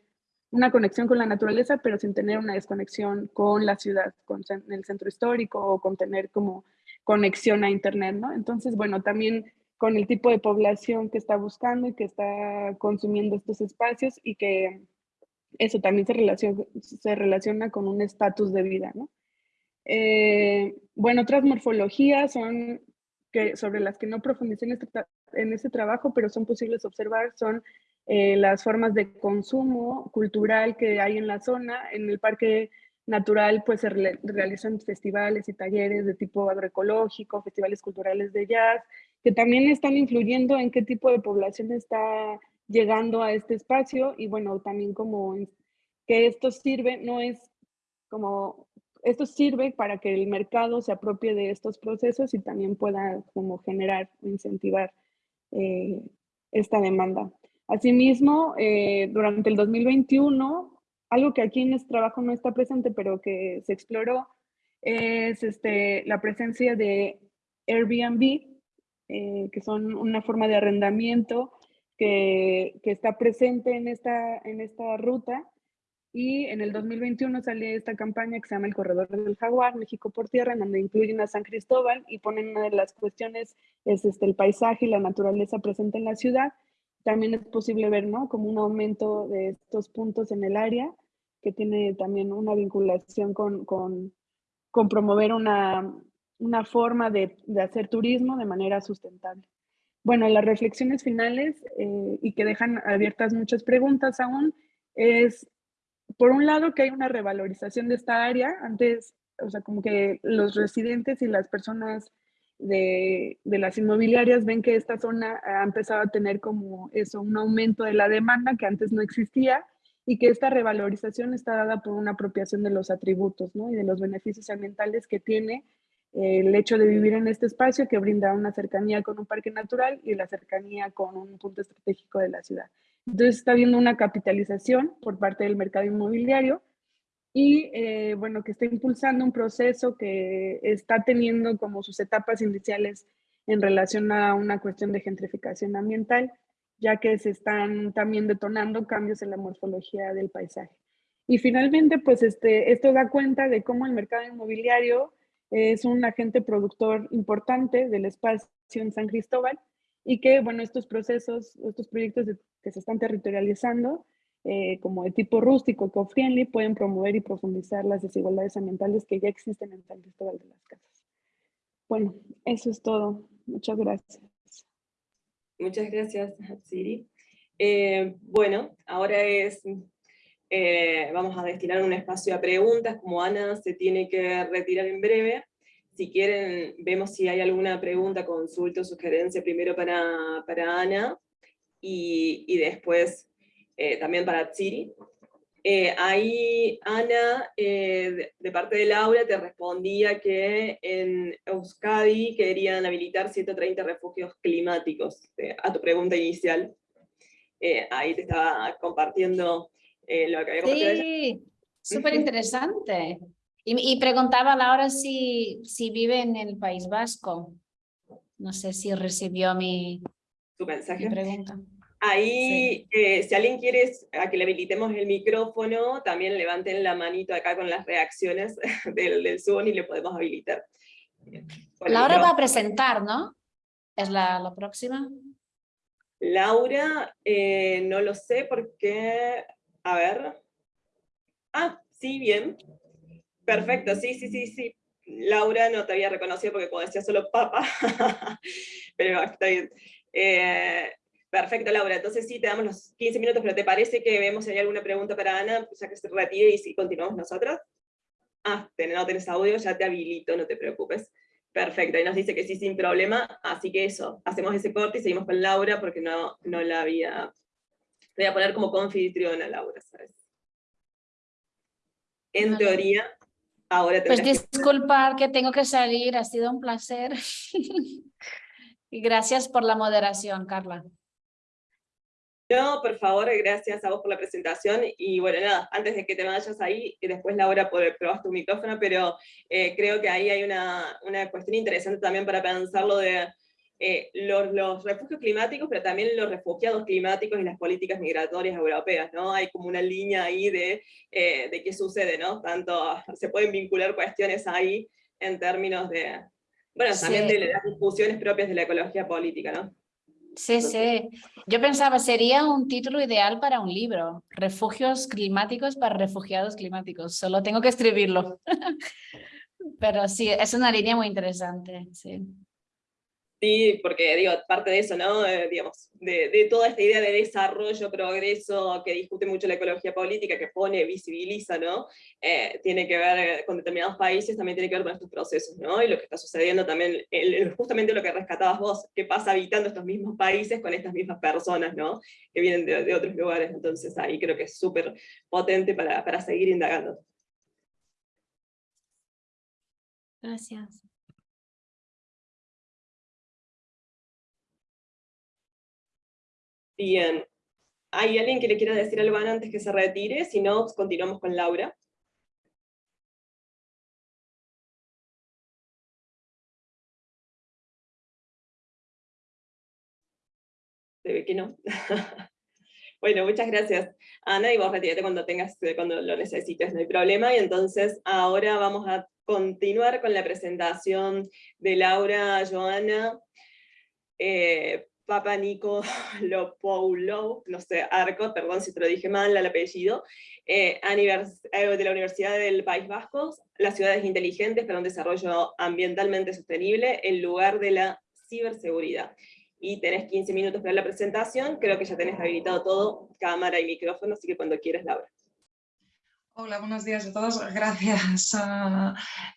una conexión con la naturaleza, pero sin tener una desconexión con la ciudad, con el centro histórico o con tener como conexión a internet, ¿no? Entonces, bueno, también con el tipo de población que está buscando y que está consumiendo estos espacios y que eso también se relaciona, se relaciona con un estatus de vida, ¿no? Eh, bueno, otras morfologías son que, sobre las que no profundicé en este, en este trabajo, pero son posibles observar, son eh, las formas de consumo cultural que hay en la zona. En el parque natural pues se realizan festivales y talleres de tipo agroecológico, festivales culturales de jazz, que también están influyendo en qué tipo de población está llegando a este espacio y bueno, también como que esto sirve, no es como esto sirve para que el mercado se apropie de estos procesos y también pueda como generar, incentivar eh, esta demanda. Asimismo, eh, durante el 2021, algo que aquí en este trabajo no está presente, pero que se exploró, es este, la presencia de Airbnb, eh, que son una forma de arrendamiento que, está presente en esta, en esta ruta y en el 2021 salió esta campaña que se llama el Corredor del Jaguar, México por Tierra, en donde incluyen a San Cristóbal y ponen una de las cuestiones, es este, el paisaje y la naturaleza presente en la ciudad. También es posible ver, ¿no? Como un aumento de estos puntos en el área, que tiene también una vinculación con, con, promover una, una forma de, de, hacer turismo de manera sustentable. Bueno, las reflexiones finales eh, y que dejan abiertas muchas preguntas aún, es, por un lado, que hay una revalorización de esta área. Antes, o sea, como que los residentes y las personas de, las inmobiliarias ven que esta zona ha empezado a tener como eso, un aumento de la demanda que antes no existía y que esta revalorización está dada por una apropiación de los atributos ¿no? y de los beneficios ambientales que tiene eh, el hecho de vivir en este espacio que brinda una cercanía con un parque natural y la cercanía con un punto estratégico de la ciudad. Entonces está habiendo una capitalización por parte del mercado inmobiliario y eh, bueno, que está impulsando un proceso que está teniendo como sus etapas iniciales en relación a una cuestión de gentrificación ambiental, ya que se están también detonando cambios en la morfología del paisaje. Y finalmente, pues este, esto da cuenta de cómo el mercado inmobiliario es un agente productor importante del espacio en San Cristóbal y que, bueno, estos procesos, estos proyectos que se están territorializando, eh, como de tipo rústico, eco-friendly, pueden promover y profundizar las desigualdades ambientales que ya existen en San Cristóbal de las Casas. Bueno, eso es todo. Muchas gracias. Muchas gracias, Siri. Eh, bueno, ahora es, eh, vamos a destinar un espacio a preguntas, como Ana se tiene que retirar en breve. Si quieren, vemos si hay alguna pregunta, consulta o sugerencia primero para, para Ana, y, y después eh, también para Tsiri. Eh, ahí Ana, eh, de, parte de Laura, te respondía que en Euskadi querían habilitar 130 refugios climáticos, a tu pregunta inicial. ahí te estaba compartiendo lo que había compartido. Sí, súper interesante. Y, y, preguntaba a Laura si, si vive en el País Vasco. No sé si recibió mi, ¿Tu mensaje? mi pregunta. Ahí, eh, si alguien quiere a que le habilitemos el micrófono, también levanten la manito acá con las reacciones del, del Zoom y le podemos habilitar. Laura va a presentar, ¿no? ¿Es la, la próxima? Laura, eh, no lo sé porque, a ver. Ah, sí, bien. Perfecto, sí, sí, sí, sí. Laura no te había reconocido porque cuando decía solo papa, pero está bien. Eh, Perfecto, Laura. Entonces sí, te damos los 15 minutos, pero ¿te parece que vemos si hay alguna pregunta para Ana, ya que se retire y si continuamos nosotros? Ah, no tenés audio, ya te habilito, no te preocupes. Perfecto, y nos dice que sí, sin problema, así que eso, hacemos ese corte y seguimos con Laura, porque no, no la había... Voy a poner como confitriona Laura, ¿sabes? En teoría, ahora Pues disculpar que tengo que salir, ha sido un placer. y gracias por la moderación, Carla. No, por favor, gracias a vos por la presentación. Y bueno, nada, antes de que te vayas ahí, y después Laura probar tu micrófono, pero eh, creo que ahí hay una, una, cuestión interesante también para pensarlo de eh, los, los, refugios climáticos, pero también los refugiados climáticos y las políticas migratorias europeas, ¿no? Hay como una línea ahí de, eh, de qué sucede, ¿no? Tanto se pueden vincular cuestiones ahí en términos de, bueno, también de las discusiones propias de la ecología política, ¿no? Sí, sí. Yo pensaba, sería un título ideal para un libro. Refugios climáticos para refugiados climáticos. Solo tengo que escribirlo. Pero sí, es una línea muy interesante. Sí. Sí, porque digo, parte de eso, ¿no? Eh, digamos, de, toda esta idea de desarrollo, progreso, que discute mucho la ecología política, que pone, visibiliza, ¿no? Eh, tiene que ver con determinados países, también tiene que ver con estos procesos, ¿no? Y lo que está sucediendo también, el, justamente lo que rescatabas vos, que pasa habitando estos mismos países con estas mismas personas, ¿no? Que vienen de, de otros lugares, entonces ahí creo que es súper potente para, para seguir indagando. Gracias. Bien. ¿Hay alguien que le quiera decir algo antes que se retire? Si no, continuamos con Laura. Se ve que no. bueno, muchas gracias, Ana, y vos retírate cuando, tengas, cuando lo necesites, no hay problema. Y entonces ahora vamos a continuar con la presentación de Laura, Joana, eh, Papa Nico Lopoulo, no sé, Arco, perdón si te lo dije mal el apellido, eh, eh, de la Universidad del País Vasco, las ciudades inteligentes para un desarrollo ambientalmente sostenible en lugar de la ciberseguridad. y tenés 15 minutos para la presentación, creo que ya tenés habilitado todo, cámara y micrófono, así que cuando quieras, Laura. Hola, buenos días a todos. Gracias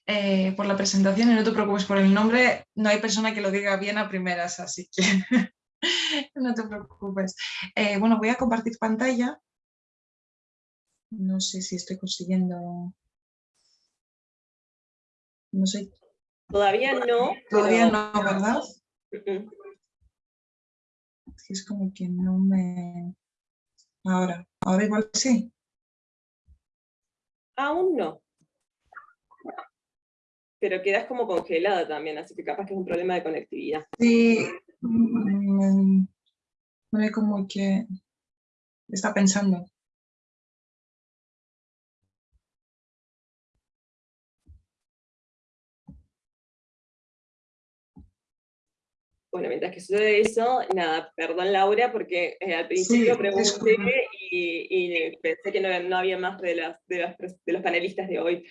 eh, por la presentación y no te preocupes por el nombre. No hay persona que lo diga bien a primeras, así que no te preocupes. Eh, bueno, voy a compartir pantalla. No sé si estoy consiguiendo... No sé. Todavía no. Todavía no, ¿verdad? Es como que no me... Ahora, ahora igual sí. Aún no. Pero quedas como congelada también, así que capaz que es un problema de conectividad. Sí, me, ve como que está pensando. Bueno, mientras que sucede eso, nada, perdón Laura, porque eh, al principio pregunté y, pensé que no, había más de, las, de, los panelistas de hoy,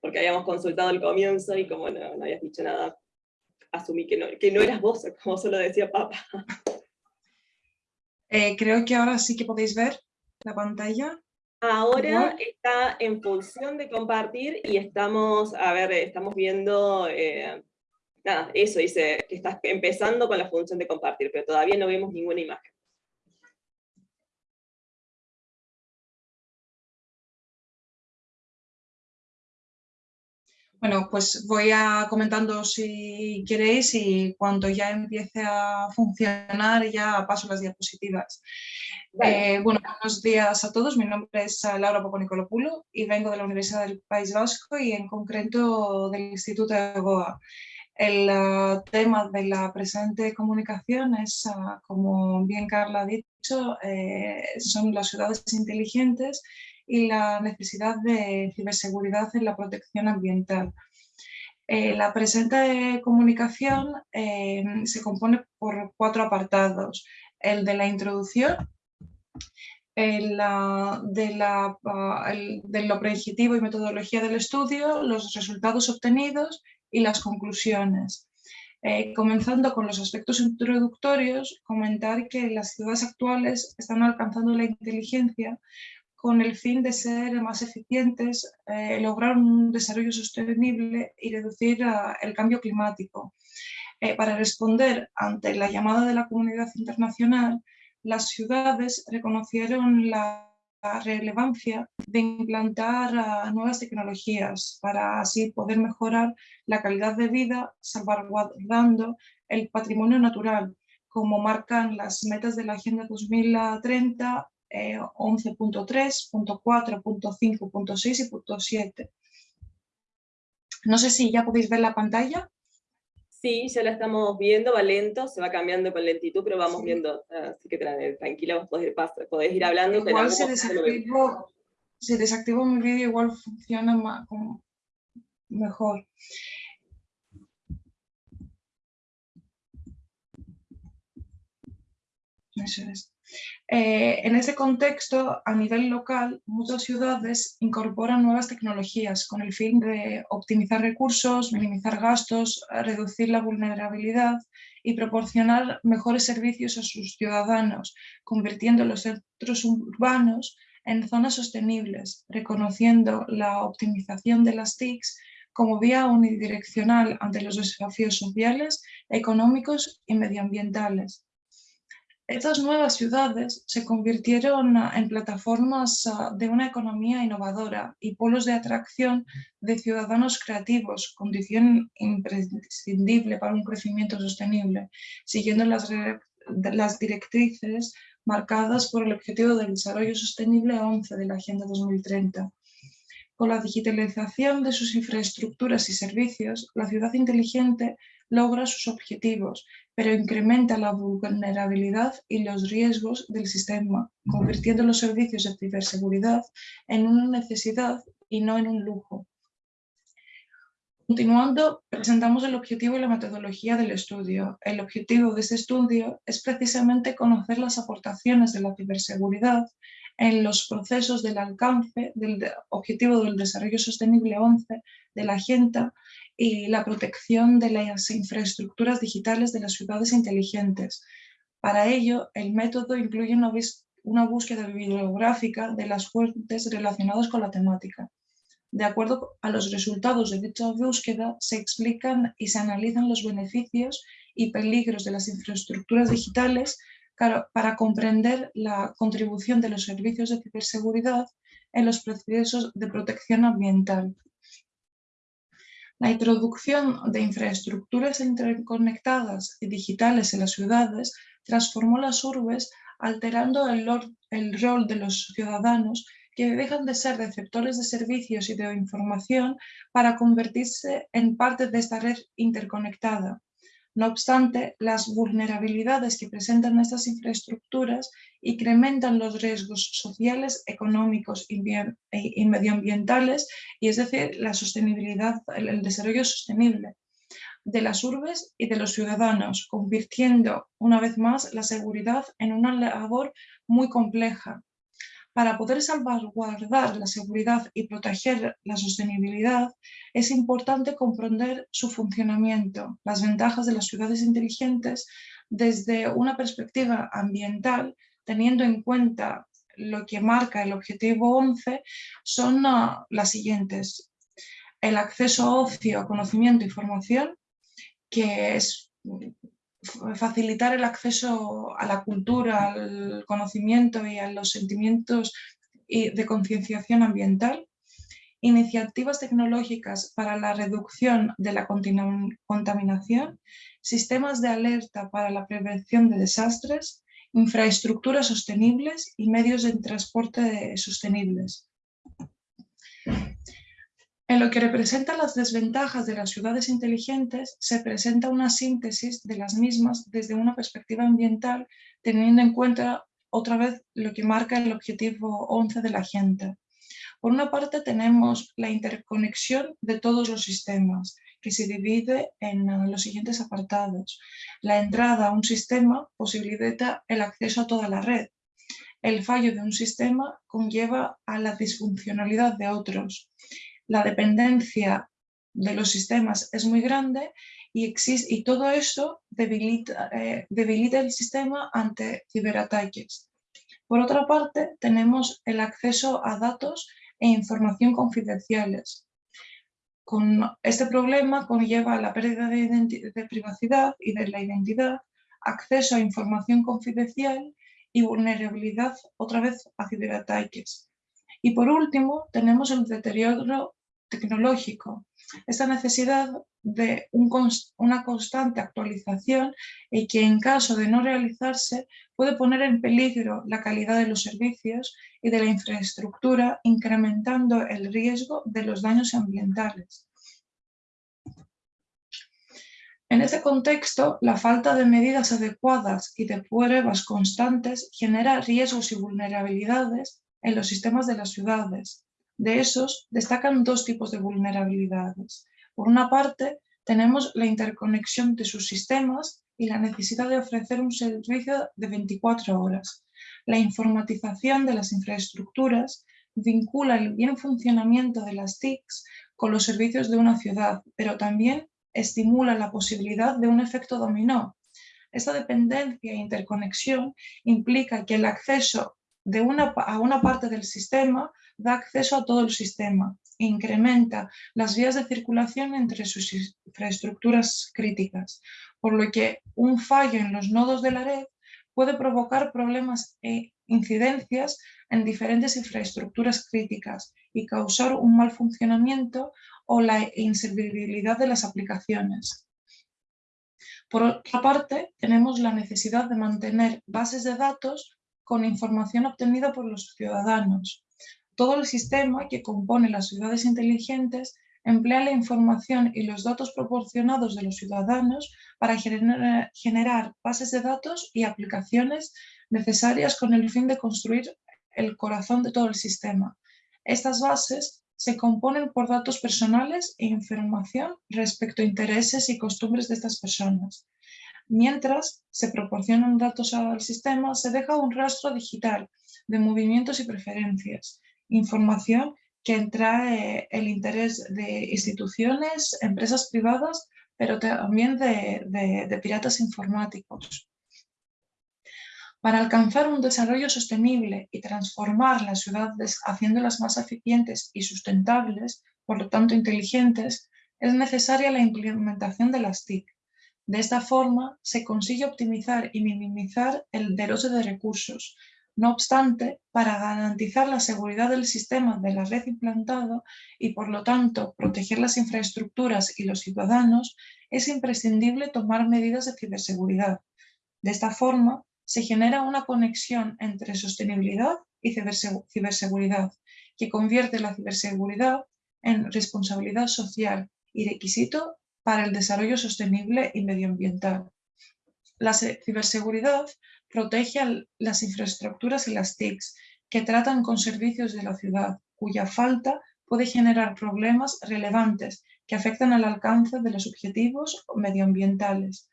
porque habíamos consultado al comienzo y como no, habías dicho nada, asumí que no, que no eras vos, como solo decía Papa. Eh, creo que ahora sí que podéis ver la pantalla. Ahora está en función de compartir y estamos, a ver, estamos viendo... Eh, nada, eso dice que estás empezando con la función de compartir, pero todavía no vemos ninguna imagen. Bueno, pues voy a comentando si queréis y cuando ya empiece a funcionar ya paso las diapositivas. Eh, bueno, buenos días a todos. Mi nombre es Laura Poponicolopoulo y vengo de la Universidad del País Vasco y en concreto del Instituto de Goa. El uh, tema de la presente comunicación es, uh, como bien Carla ha dicho, eh, son las ciudades inteligentes y la necesidad de ciberseguridad en la protección ambiental. Eh, la presente comunicación eh, se compone por cuatro apartados. El de la introducción, el, de la, el, del y metodología del estudio, los resultados obtenidos y las conclusiones. Eh, comenzando con los aspectos introductorios, comentar que las ciudades actuales están alcanzando la inteligencia con el fin de ser más eficientes, eh, lograr un desarrollo sostenible y reducir uh, el cambio climático. Eh, para responder ante la llamada de la comunidad internacional, las ciudades reconocieron la relevancia de implantar uh, nuevas tecnologías para así poder mejorar la calidad de vida salvaguardando el patrimonio natural, como marcan las metas de la Agenda 2030 eh, 11.3, .6 y punto .7. No sé si ya podéis ver la pantalla. Sí, ya la estamos viendo, va lento, se va cambiando con lentitud, pero vamos viendo, así que tranquila, podés, podés ir hablando. Igual se desactivó, si desactivo mi vídeo, igual funciona más, como mejor. Eso es. Eh, en ese contexto, a nivel local, muchas ciudades incorporan nuevas tecnologías con el fin de optimizar recursos, minimizar gastos, reducir la vulnerabilidad y proporcionar mejores servicios a sus ciudadanos, convirtiendo los centros urbanos en zonas sostenibles, reconociendo la optimización de las TICs como vía unidireccional ante los desafíos sociales, económicos y medioambientales. Estas nuevas ciudades se convirtieron en plataformas ah, de una economía innovadora y polos de atracción de ciudadanos creativos, condición imprescindible para un crecimiento sostenible, siguiendo las, las directrices marcadas por el Objetivo del Desarrollo Sostenible 11 de la Agenda 2030. Con la digitalización de sus infraestructuras y servicios, la ciudad inteligente logra sus objetivos, pero incrementa la vulnerabilidad y los riesgos del sistema, convirtiendo los servicios de ciberseguridad en una necesidad y no en un lujo. Continuando, presentamos el objetivo y la metodología del estudio. El objetivo de este estudio es precisamente conocer las aportaciones de la ciberseguridad en los procesos del alcance del Objetivo del Desarrollo Sostenible 11 de la Agenda y la protección de las infraestructuras digitales de las ciudades inteligentes, Para ello, el método incluye una, una búsqueda bibliográfica de las fuentes relacionadas con la temática. De acuerdo a los resultados de dicha búsqueda, se explican y se analizan los beneficios y peligros de las infraestructuras digitales para comprender la contribución de los servicios de ciberseguridad en los procesos de protección ambiental. La introducción de infraestructuras interconectadas y digitales en las ciudades transformó las urbes alterando el, rol de los ciudadanos que dejan de ser receptores de servicios y de información para convertirse en parte de esta red interconectada. No obstante, las vulnerabilidades que presentan estas infraestructuras incrementan los riesgos sociales, económicos y medioambientales, y es decir, la sostenibilidad, el desarrollo sostenible de las urbes y de los ciudadanos, convirtiendo una vez más la seguridad en una labor muy compleja, para poder salvaguardar la seguridad y proteger la sostenibilidad, es importante comprender su funcionamiento, las ventajas de las ciudades inteligentes desde una perspectiva ambiental, teniendo en cuenta lo que marca el objetivo 11, son ah, las siguientes. El acceso a ocio, conocimiento y formación, que es facilitar el acceso a la cultura, al conocimiento y a los sentimientos de concienciación ambiental, iniciativas tecnológicas para la reducción de la contaminación, sistemas de alerta para la prevención de desastres, infraestructuras sostenibles y medios de transporte sostenibles. En lo que representa las desventajas de las ciudades inteligentes, se presenta una síntesis de las mismas desde una perspectiva ambiental, teniendo en cuenta otra vez lo que marca el objetivo 11 de la agenda. Por una parte tenemos la interconexión de todos los sistemas, que se divide en los siguientes apartados. La entrada a un sistema posibilita el acceso a toda la red. El fallo de un sistema conlleva a la disfuncionalidad de otros la dependencia de los sistemas es muy grande y, existe, y todo eso debilita, eh, debilita el sistema ante ciberataques. Por otra parte, tenemos el acceso a datos e información confidenciales. Con este problema conlleva la pérdida de, de privacidad y de la identidad, acceso a información confidencial y vulnerabilidad otra vez a ciberataques. Y por último, tenemos el deterioro tecnológico, esta necesidad de una constante actualización y que en caso de no realizarse puede poner en peligro la calidad de los servicios y de la infraestructura, incrementando el riesgo de los daños ambientales. En este contexto, la falta de medidas adecuadas y de pruebas constantes genera riesgos y vulnerabilidades en los sistemas de las ciudades, de esos destacan dos tipos de vulnerabilidades. Por una parte, tenemos la interconexión de sus sistemas y la necesidad de ofrecer un servicio de 24 horas. La informatización de las infraestructuras vincula el bien funcionamiento de las TICs con los servicios de una ciudad, pero también estimula la posibilidad de un efecto dominó. Esta dependencia e interconexión implica que el acceso de una, a una parte del sistema da acceso a todo el sistema e incrementa las vías de circulación entre sus infraestructuras críticas, por lo que un fallo en los nodos de la red puede provocar problemas e incidencias en diferentes infraestructuras críticas y causar un mal funcionamiento o la inservibilidad de las aplicaciones. Por otra parte, tenemos la necesidad de mantener bases de datos con información obtenida por los ciudadanos, todo el sistema que compone las ciudades inteligentes emplea la información y los datos proporcionados de los ciudadanos para generar bases de datos y aplicaciones necesarias con el fin de construir el corazón de todo el sistema. Estas bases se componen por datos personales e información respecto a intereses y costumbres de estas personas. Mientras se proporcionan datos al sistema, se deja un rastro digital de movimientos y preferencias, información que trae el interés de instituciones, empresas privadas, pero también de, piratas informáticos. Para alcanzar un desarrollo sostenible y transformar las ciudades haciéndolas más eficientes y sustentables, por lo tanto inteligentes, es necesaria la implementación de las TIC. De esta forma se consigue optimizar y minimizar el derroche de recursos. No obstante, para garantizar la seguridad del sistema de la red implantado y por lo tanto proteger las infraestructuras y los ciudadanos, es imprescindible tomar medidas de ciberseguridad. De esta forma, se genera una conexión entre sostenibilidad y ciberseguridad, que convierte la ciberseguridad en responsabilidad social y requisito para el desarrollo sostenible y medioambiental. La ciberseguridad protege las infraestructuras y las TICs que tratan con servicios de la ciudad, cuya falta puede generar problemas relevantes que afectan al alcance de los objetivos medioambientales.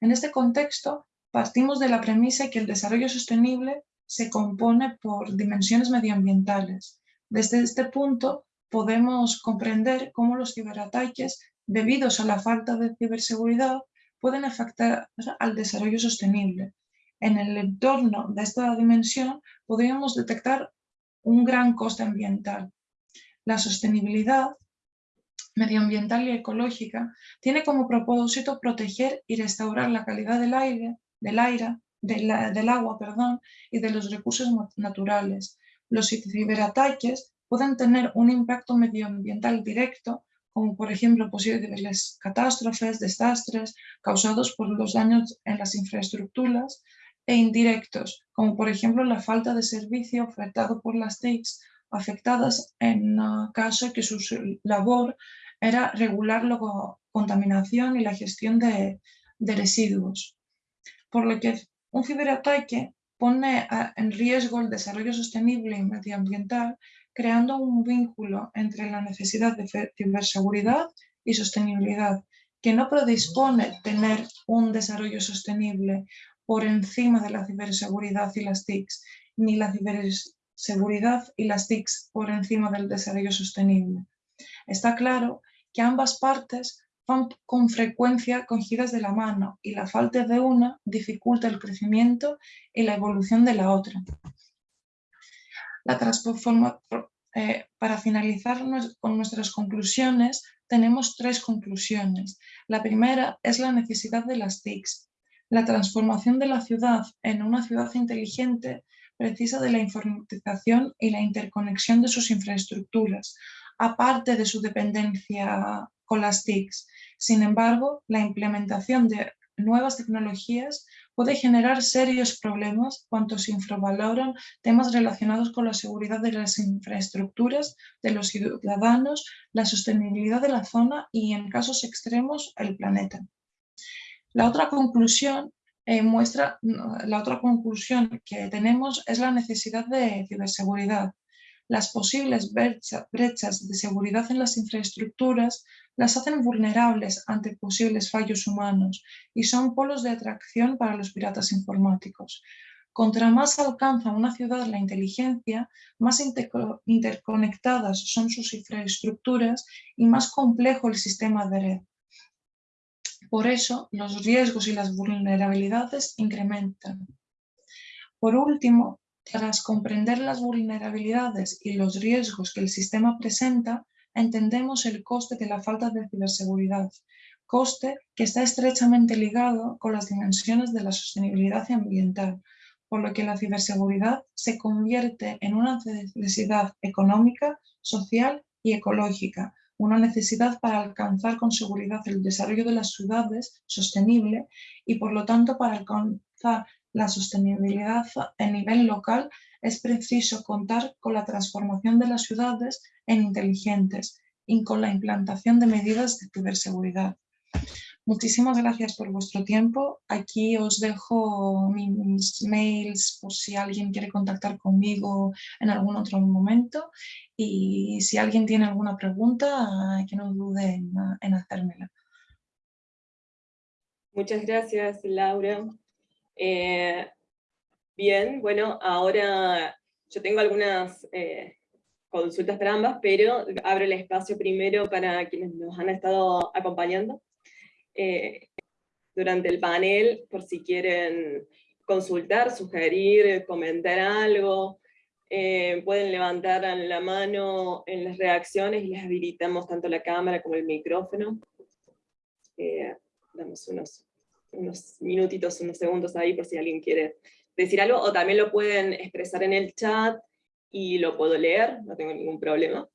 En este contexto, Partimos de la premisa que el desarrollo sostenible se compone por dimensiones medioambientales. Desde este punto podemos comprender cómo los ciberataques, debidos a la falta de ciberseguridad, pueden afectar al desarrollo sostenible. En el entorno de esta dimensión podríamos detectar un gran coste ambiental. La sostenibilidad medioambiental y ecológica tiene como propósito proteger y restaurar la calidad del aire, del aire, del agua perdón, y de los recursos naturales. Los ciberataques pueden tener un impacto medioambiental directo, como por ejemplo posibles catástrofes, desastres causados por los daños en las infraestructuras, e indirectos, como por ejemplo la falta de servicio ofertado por las TICs afectadas en caso que su labor era regular la contaminación y la gestión de residuos. Por lo que un ciberataque pone en riesgo el desarrollo sostenible y medioambiental, creando un vínculo entre la necesidad de ciberseguridad y sostenibilidad, que no predispone tener un desarrollo sostenible por encima de la ciberseguridad y las TICs, ni la ciberseguridad y las TICs por encima del desarrollo sostenible. Está claro que ambas partes van con frecuencia cogidas de la mano y la falta de una dificulta el crecimiento y la evolución de la otra. La eh, para finalizar con nuestras conclusiones, tenemos tres conclusiones. La primera es la necesidad de las TICs. La transformación de la ciudad en una ciudad inteligente precisa de la informatización y la interconexión de sus infraestructuras, aparte de su dependencia las TICs. Sin embargo, la implementación de nuevas tecnologías puede generar serios problemas cuando se infravaloran temas relacionados con la seguridad de las infraestructuras, de los ciudadanos, la sostenibilidad de la zona y, en casos extremos, el planeta. La otra conclusión eh, muestra, la otra conclusión que tenemos es la necesidad de ciberseguridad. Las posibles brechas de seguridad en las infraestructuras las hacen vulnerables ante posibles fallos humanos y son polos de atracción para los piratas informáticos. Contra más alcanza una ciudad la inteligencia, más interconectadas son sus infraestructuras y más complejo el sistema de red. Por eso, los riesgos y las vulnerabilidades incrementan. Por último, tras comprender las vulnerabilidades y los riesgos que el sistema presenta, entendemos el coste de la falta de ciberseguridad, coste que está estrechamente ligado con las dimensiones de la sostenibilidad ambiental, por lo que la ciberseguridad se convierte en una necesidad económica, social y ecológica, una necesidad para alcanzar con seguridad el desarrollo de las ciudades sostenible y por lo tanto para alcanzar la sostenibilidad a nivel local es preciso contar con la transformación de las ciudades en inteligentes y con la implantación de medidas de ciberseguridad. Muchísimas gracias por vuestro tiempo. Aquí os dejo mis mails por si alguien quiere contactar conmigo en algún otro momento. Y si alguien tiene alguna pregunta, que no dude en, hacérmela. Muchas gracias, Laura. Eh, Bien, bueno, ahora yo tengo algunas eh, consultas para ambas, pero abro el espacio primero para quienes nos han estado acompañando eh, durante el panel, por si quieren consultar, sugerir, comentar algo, eh, pueden levantar la mano en las reacciones y les habilitamos tanto la cámara como el micrófono. Eh, damos unos, unos minutitos, unos segundos ahí por si alguien quiere decir algo, o también lo pueden expresar en el chat y lo puedo leer, no tengo ningún problema.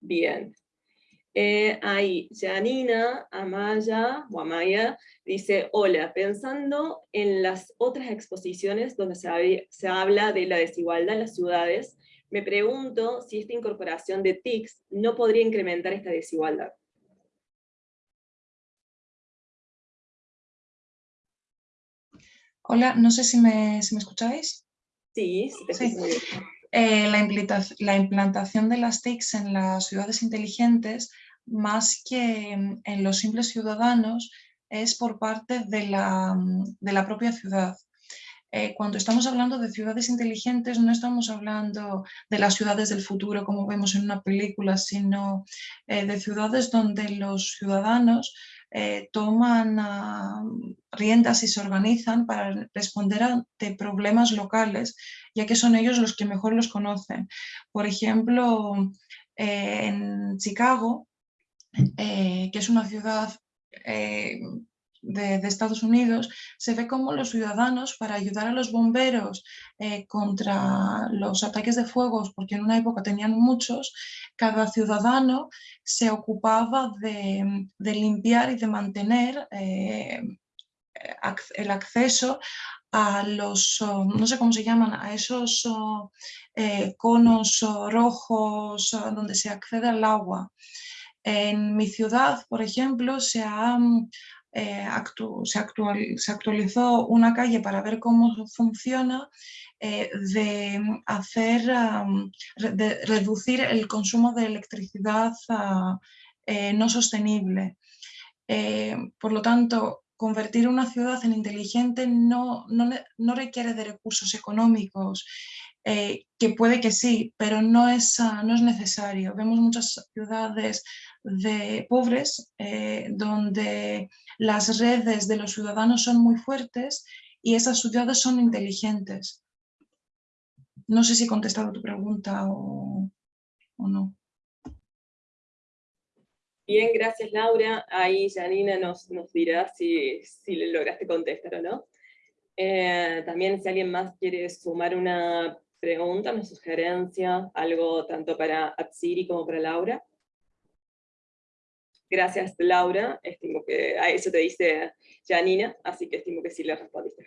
Bien. Eh, ahí, Janina Amaya, o Amaya, dice, hola, pensando en las otras exposiciones donde se, se habla de la desigualdad en las ciudades, me pregunto si esta incorporación de TICs no podría incrementar esta desigualdad. Hola, no sé si me, si me escucháis. Sí, sí. Eh, la, la, implantación de las TICs en las ciudades inteligentes, más que en los simples ciudadanos, es por parte de la, de la propia ciudad. Eh, cuando estamos hablando de ciudades inteligentes, no estamos hablando de las ciudades del futuro como vemos en una película, sino eh, de ciudades donde los ciudadanos eh, toman ah, riendas y se organizan para responder ante problemas locales, ya que son ellos los que mejor los conocen. Por ejemplo, en Chicago, que es una ciudad de, Estados Unidos, se ve como los ciudadanos, para ayudar a los bomberos eh, contra los ataques de fuegos, porque en una época tenían muchos, cada ciudadano se ocupaba de, limpiar y de mantener eh, el acceso a los, no sé cómo se llaman, a esos eh, conos rojos donde se accede al agua. En mi ciudad, por ejemplo, se ha eh, se, actualizó una calle para ver cómo funciona, eh, de hacer, de reducir el consumo de electricidad ah, eh, no sostenible. por lo tanto, convertir una ciudad en inteligente no, no, requiere de recursos económicos, que puede que sí, pero no es, ah, no es necesario. Vemos muchas ciudades de pobres donde las redes de los ciudadanos son muy fuertes y esas ciudades son inteligentes. No sé si he contestado tu pregunta o, no. Bien, gracias Laura. Ahí Janina nos, nos dirá si, si le lograste contestar o no. Eh, también si alguien más quiere sumar una pregunta, una sugerencia, algo tanto para Atsiri como para Laura. Gracias, Laura. Estimo que a eso te dice Janina, así que estimo que sí le respondiste.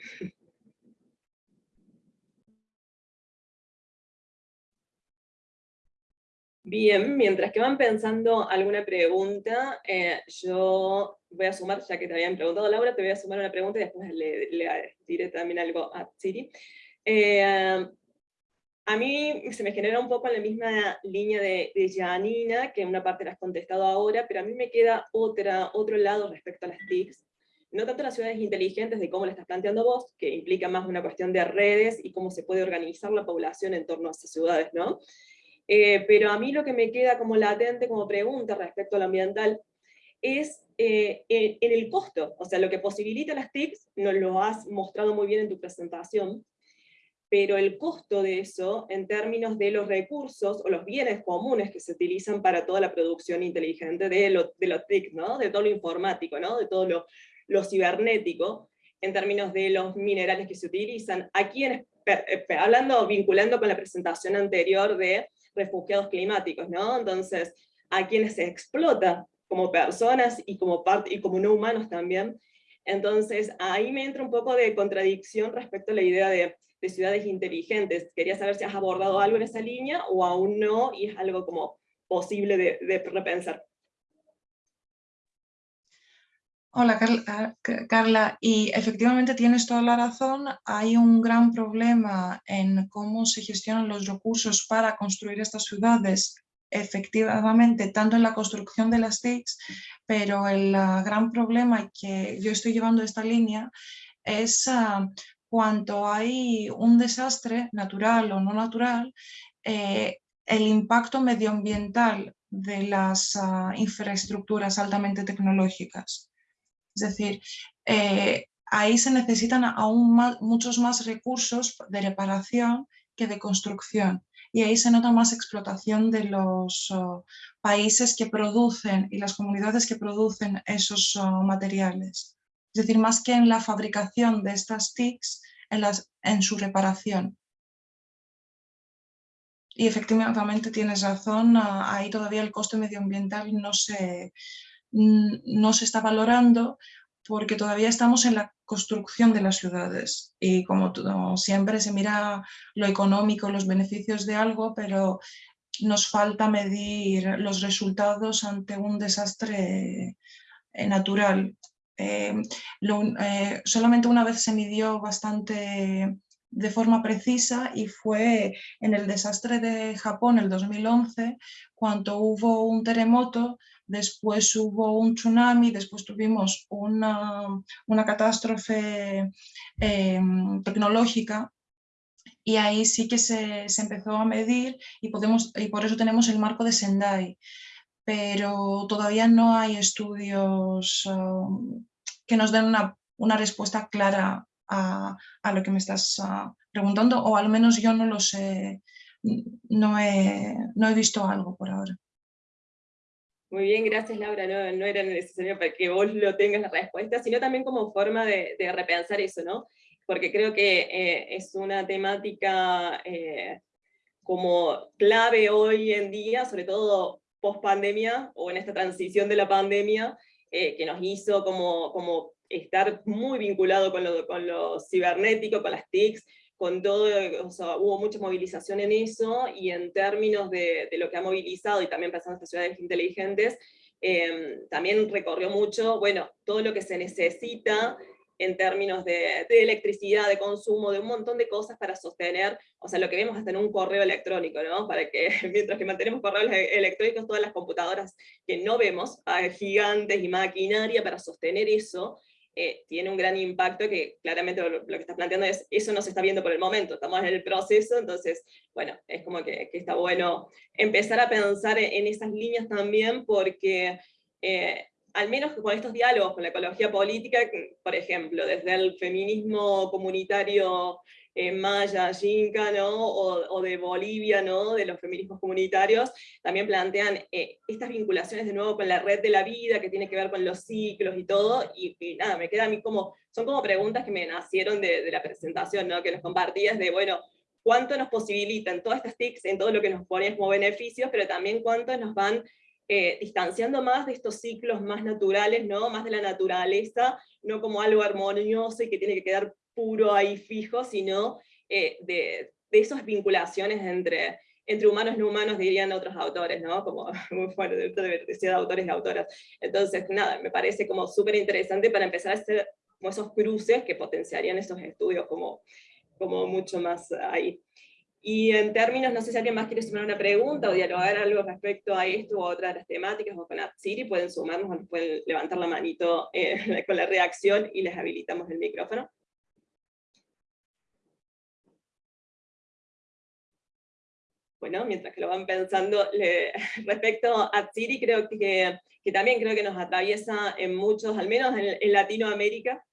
Bien, mientras que van pensando alguna pregunta, eh, yo voy a sumar, ya que te habían preguntado Laura, te voy a sumar una pregunta y después le, diré también algo a Siri. Eh, a mí se me genera un poco en la misma línea de, Janina, que una parte la has contestado ahora, pero a mí me queda otra, otro lado respecto a las TICs. No tanto las ciudades inteligentes de cómo lo estás planteando vos, que implica más una cuestión de redes y cómo se puede organizar la población en torno a esas ciudades, ¿no? Eh, pero a mí lo que me queda como latente, como pregunta respecto a lo ambiental, es eh, en, en el costo, o sea, lo que posibilita las TICs, nos lo has mostrado muy bien en tu presentación, pero el costo de eso, en términos de los recursos o los bienes comunes que se utilizan para toda la producción inteligente de lo, de lo TIC, ¿no? de todo lo informático, ¿no? de todo lo, lo cibernético, en términos de los minerales que se utilizan, a quienes, hablando, vinculando con la presentación anterior de refugiados climáticos, ¿no? entonces, a quienes se explota como personas y como, y como no humanos también, entonces ahí me entra un poco de contradicción respecto a la idea de de ciudades inteligentes. Quería saber si has abordado algo en esa línea o aún no, y es algo como posible de, repensar. Hola ah, Carla, y efectivamente tienes toda la razón, hay un gran problema en cómo se gestionan los recursos para construir estas ciudades, efectivamente, tanto en la construcción de las TICs, pero el ah, gran problema que yo estoy llevando esta línea es ah, cuanto hay un desastre natural o no natural, eh, el impacto medioambiental de las ah, infraestructuras altamente tecnológicas. Es decir, eh, ahí se necesitan aún muchos más recursos de reparación que de construcción. Y ahí se nota más explotación de los ah, países que producen y las comunidades que producen esos ah, materiales. Es decir, más que en la fabricación de estas TICs, en, su reparación. Y efectivamente tienes razón, ah, ahí todavía el coste medioambiental no se, no se está valorando porque todavía estamos en la construcción de las ciudades y como siempre se mira lo económico, los beneficios de algo, pero nos falta medir los resultados ante un desastre eh, natural. Eh, eh, solamente una vez se midió bastante de forma precisa y fue en el desastre de Japón el 2011 cuando hubo un terremoto, después hubo un tsunami, después tuvimos una, una catástrofe em, tecnológica y ahí sí que se, se, empezó a medir y, podemos, y por eso tenemos el marco de Sendai. Pero todavía no hay estudios um, que nos den una, una respuesta clara a, lo que me estás ah, preguntando, o al menos yo no lo sé, no he, no he visto algo por ahora. Muy bien, gracias Laura, no, no, era necesario para que vos lo tengas la respuesta, sino también como forma de, repensar eso, ¿no? Porque creo que eh, es una temática eh, como clave hoy en día, sobre todo post pandemia, o en esta transición de la pandemia, eh, que nos hizo como, como estar muy vinculado con lo, con cibernético, con las TICs, con todo, o hubo mucha movilización en eso, y en términos de, de lo que ha movilizado, y también pensando en estas ciudades inteligentes, eh, también recorrió mucho, bueno, todo lo que se necesita en términos de, electricidad, de consumo, de un montón de cosas para sostener, o sea, lo que vemos hasta en un correo electrónico, ¿no? Para que, mientras que mantenemos correos e, electrónicos, todas las computadoras que no vemos, hay gigantes y maquinaria para sostener eso, eh, tiene un gran impacto que claramente lo, que estás planteando es, eso no se está viendo por el momento, estamos en el proceso, entonces, bueno, es como que, está bueno empezar a pensar en, esas líneas también, porque eh, al menos con estos diálogos con la ecología política, por ejemplo, desde el feminismo comunitario eh, maya, yinca. O, de Bolivia, ¿no? de los feminismos comunitarios, también plantean eh, estas vinculaciones de nuevo con la red de la vida, que tiene que ver con los ciclos y todo, y, nada, me queda a mí como, son como preguntas que me nacieron de, la presentación, ¿no? que nos compartías de, bueno, cuánto nos posibilitan todas estas TICs en todo lo que nos ponen como beneficios, pero también cuánto nos van eh, distanciando más de estos ciclos más naturales, ¿no? más de la naturaleza, no como algo armonioso y que tiene que quedar puro ahí fijo, sino eh, de, de, esas vinculaciones entre, entre humanos y no humanos, dirían otros autores, ¿no? Como muy fuerte, de, de autores y autoras. Entonces, nada, me parece como súper interesante para empezar a hacer esos cruces que potenciarían estos estudios como, como mucho más ahí. Y en términos, no sé si alguien más quiere sumar una pregunta o dialogar algo respecto a esto o a de las temáticas o con Atsiri, pueden sumarnos o pueden levantar la manito eh, con la reacción y les habilitamos el micrófono. Bueno, mientras que lo van pensando, respecto a Atsiri, creo que, que, también creo que nos atraviesa en muchos, al menos en Latinoamérica,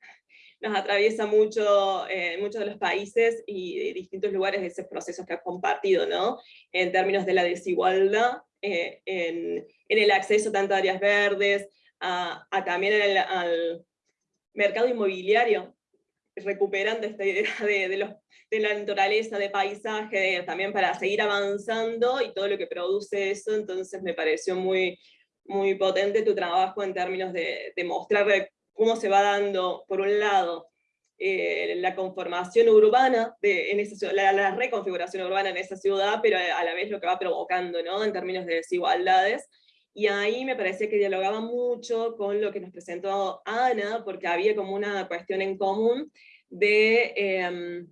nos atraviesa mucho eh, en muchos de los países y distintos lugares de esos procesos que has compartido, ¿no? En términos de la desigualdad, eh, en, el acceso tanto a áreas verdes, a, también al mercado inmobiliario, recuperando esta idea de, los, de la naturaleza, de paisaje, también para seguir avanzando y todo lo que produce eso, entonces me pareció muy, muy potente tu trabajo en términos de, de mostrar cómo se va dando, por un lado, eh, la conformación urbana, de, en esa, la, la, reconfiguración urbana en esa ciudad, pero a la vez lo que va provocando ¿no? en términos de desigualdades. Y ahí me parece que dialogaba mucho con lo que nos presentó Ana, porque había como una cuestión en común de, em,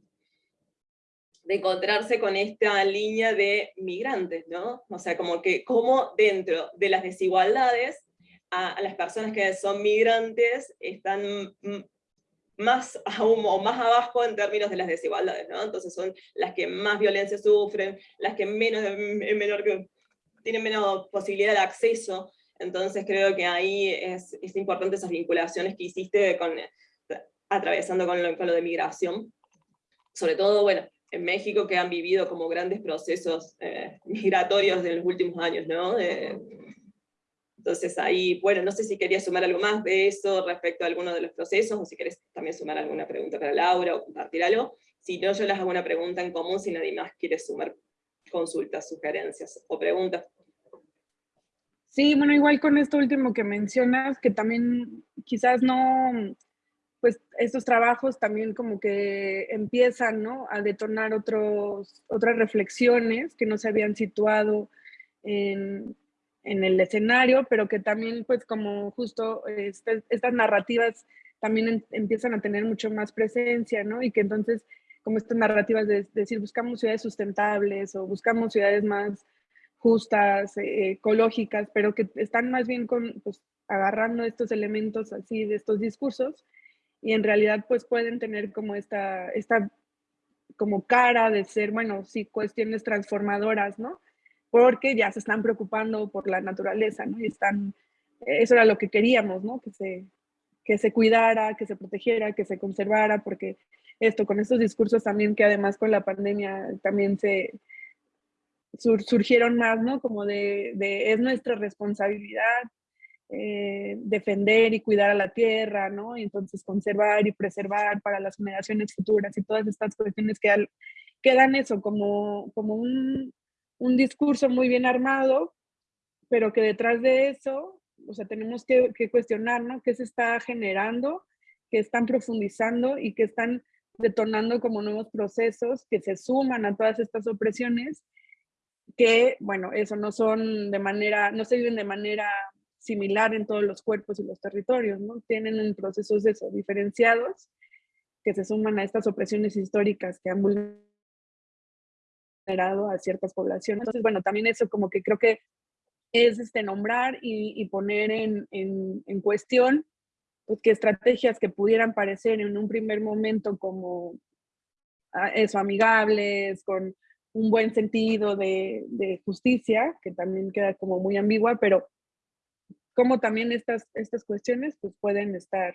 de encontrarse con esta línea de migrantes, ¿no? O sea, como que como dentro de las desigualdades a, las personas que son migrantes están más aún o más abajo en términos de las desigualdades, ¿no? Entonces son las que más violencia sufren, las que menos, menor tienen menos posibilidad de acceso, entonces creo que ahí es, es importante esas vinculaciones que hiciste con, atravesando con lo, con lo de migración. Sobre todo, bueno, en México que han vivido como grandes procesos eh, migratorios en los últimos años, ¿no? Entonces ahí, bueno, no sé si querías sumar algo más de eso respecto a alguno de los procesos, o si querés también sumar alguna pregunta para Laura o compartir algo. Si no, yo les hago una pregunta en común si nadie más quiere sumar consultas, sugerencias o preguntas. Sí, bueno, igual con esto último que mencionas, que también quizás no, pues estos trabajos también como que empiezan ¿no? a detonar otros, otras reflexiones que no se habían situado en, en el escenario, pero que también pues como justo este, estas narrativas también empiezan a tener mucho más presencia, ¿no? Y que entonces como estas narrativas de, decir buscamos ciudades sustentables o buscamos ciudades más justas, eh, ecológicas, pero que están más bien con, pues, agarrando estos elementos así de estos discursos y en realidad pues pueden tener como esta, esta como cara de ser, bueno, sí, cuestiones transformadoras, ¿no? Porque ya se están preocupando por la naturaleza, ¿no? Y están, eso era lo que queríamos, ¿no? Que se, que se cuidara, que se protegiera, que se conservara, porque esto, con estos discursos también que además con la pandemia también se surgieron más, ¿no? Como de, de es nuestra responsabilidad eh, defender y cuidar a la tierra, ¿no? Y entonces conservar y preservar para las generaciones futuras y todas estas cuestiones que quedan eso como, como un, un, discurso muy bien armado, pero que detrás de eso, o sea, tenemos que, que cuestionar, ¿no? ¿Qué se está generando? que están profundizando y que están detonando como nuevos procesos que se suman a todas estas opresiones que, bueno, eso no son de manera, no se viven de manera similar en todos los cuerpos y los territorios, ¿no? Tienen procesos de eso, diferenciados, que se suman a estas opresiones históricas que han vulnerado a ciertas poblaciones. Entonces, bueno, también eso como que creo que es este, nombrar y, poner en, en, en cuestión pues, que estrategias que pudieran parecer en un primer momento como ah, eso, amigables, con un buen sentido de, de, justicia, que también queda como muy ambigua, pero como también estas, estas cuestiones pues pueden estar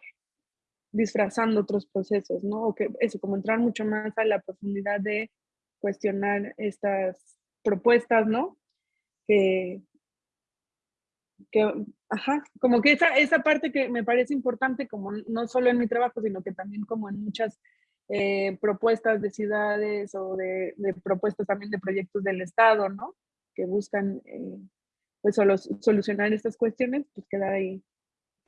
disfrazando otros procesos, ¿no? O que eso, como entrar mucho más a la profundidad de cuestionar estas propuestas, ¿no? Que, ajá, como que esa, esa parte que me parece importante, como no solo en mi trabajo, sino que también como en muchas eh, propuestas de ciudades o de, propuestas también de proyectos del Estado, ¿no? Que buscan eh, pues solucionar estas cuestiones, pues queda ahí,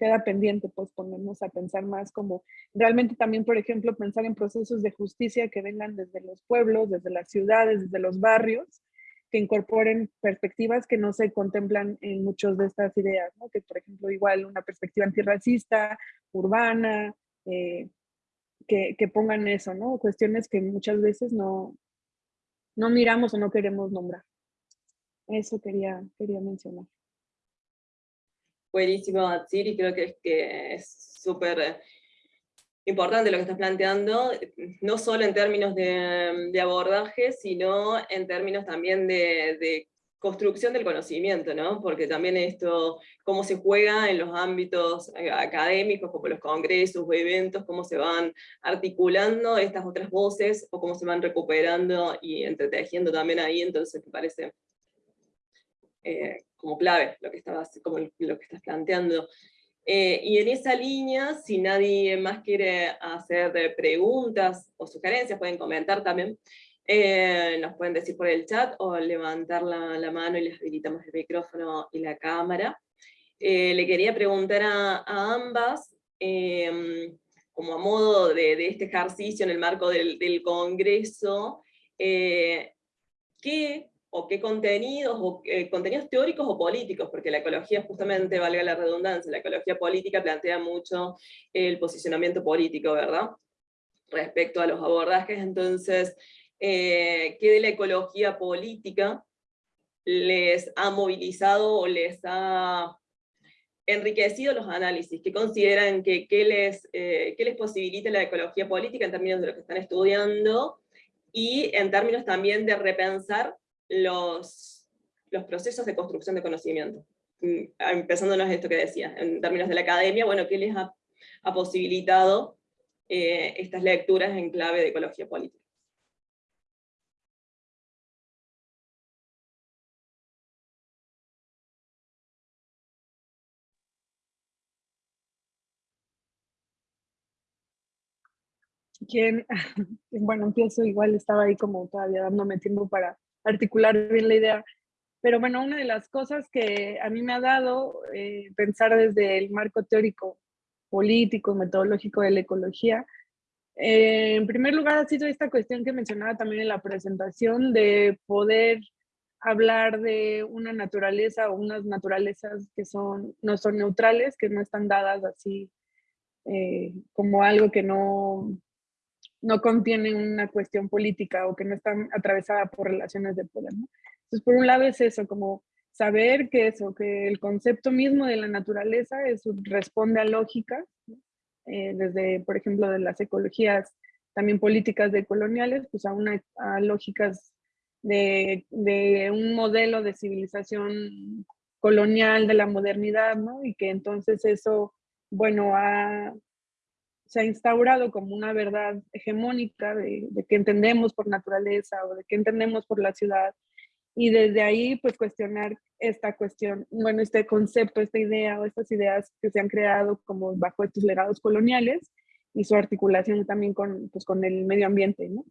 queda pendiente, pues ponernos a pensar más como realmente también, por ejemplo, pensar en procesos de justicia que vengan desde los pueblos, desde las ciudades, desde los barrios, que incorporen perspectivas que no se contemplan en muchas de estas ideas, ¿no? que por ejemplo igual una perspectiva antirracista, urbana, eh, que, que, pongan eso, ¿no? cuestiones que muchas veces no, no miramos o no queremos nombrar. Eso quería, quería mencionar. Buenísimo, Atsiri, creo que es que es súper importante lo que estás planteando, no solo en términos de, abordaje, sino en términos también de, construcción del conocimiento, ¿no? Porque también esto, cómo se juega en los ámbitos eh, académicos, como los congresos o eventos, cómo se van articulando estas otras voces, o cómo se van recuperando y entretejiendo también ahí, entonces me parece eh, como clave lo que, estabas, como lo que estás planteando. Eh, y en esa línea, si nadie más quiere hacer preguntas o sugerencias, pueden comentar también, eh, nos pueden decir por el chat o levantar la, mano y les habilitamos el micrófono y la cámara. le quería preguntar a, ambas, em, como a modo de, este ejercicio en el marco del, del Congreso, ¿qué o qué contenidos, o eh, contenidos teóricos o políticos, porque la ecología justamente, valga la redundancia, la ecología política plantea mucho el posicionamiento político, ¿verdad? Respecto a los abordajes, entonces, eh, ¿qué de la ecología política les ha movilizado o les ha enriquecido los análisis? ¿Qué consideran que, que les, eh, les posibilita la ecología política en términos de lo que están estudiando? Y en términos también de repensar los, los procesos de construcción de conocimiento. Mm, empezándonos esto que decía, en términos de la academia, bueno, ¿qué les ha, posibilitado eh, estas lecturas en clave de ecología política? ¿Quién? Bueno, empiezo igual, estaba ahí como todavía dándome tiempo para articular bien la idea. Pero bueno, una de las cosas que a mí me ha dado eh, pensar desde el marco teórico, político, metodológico de la ecología, eh, en primer lugar ha sido esta cuestión que mencionaba también en la presentación de poder hablar de una naturaleza o unas naturalezas que son, no son neutrales, que no están dadas así eh, como algo que no, no contiene una cuestión política o que no están atravesada por relaciones de poder. ¿no? Entonces, por un lado es eso, como saber que eso, que el concepto mismo de la naturaleza es, responde a lógica, eh, desde, por ejemplo, de las ecologías también políticas decoloniales, pues a, una, a lógicas de, de, un modelo de civilización colonial de la modernidad, ¿no? Y que entonces eso, bueno, ha, se ha instaurado como una verdad hegemónica de, de qué entendemos por naturaleza o de qué entendemos por la ciudad y desde ahí pues cuestionar esta cuestión, bueno, este concepto, esta idea o estas ideas que se han creado como bajo estos legados coloniales y su articulación también con, pues, con el medio ambiente, ¿no?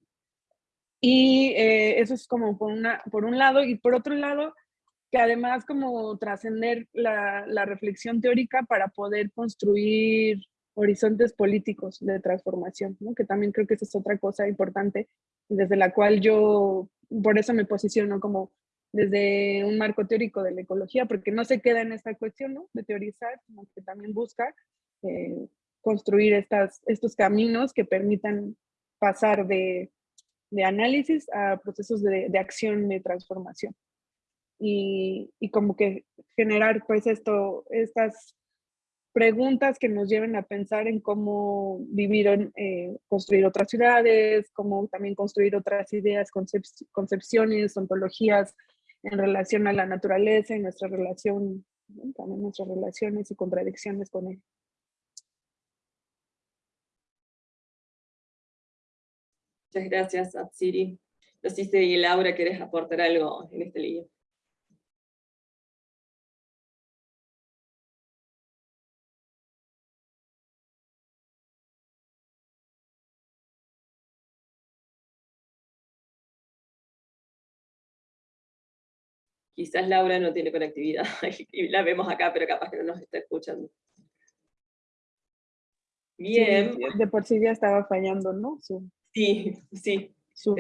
Y eh, eso es como por, una, por un lado, y por otro lado, que además como trascender la, la reflexión teórica para poder construir horizontes políticos de transformación, ¿no? que también creo que esa es otra cosa importante, desde la cual yo por eso me posiciono como desde un marco teórico de la ecología, porque no se queda en esta cuestión ¿no? de teorizar, sino que también busca eh, construir estas, estos caminos que permitan pasar de, de análisis a procesos de, de, acción, de transformación. Y, y como que generar pues esto, estas preguntas que nos lleven a pensar en cómo vivir, eh, construir otras ciudades, cómo también construir otras ideas, concepciones, ontologías en relación a la naturaleza y nuestra relación, también nuestras relaciones y contradicciones con él. Muchas gracias, Atsiri. No sé si Laura quieres aportar algo en este libro. Quizás Laura no tiene conectividad y la vemos acá, pero capaz que no nos está escuchando. Bien. de por sí ya estaba fallando, ¿no? sí, sí. Su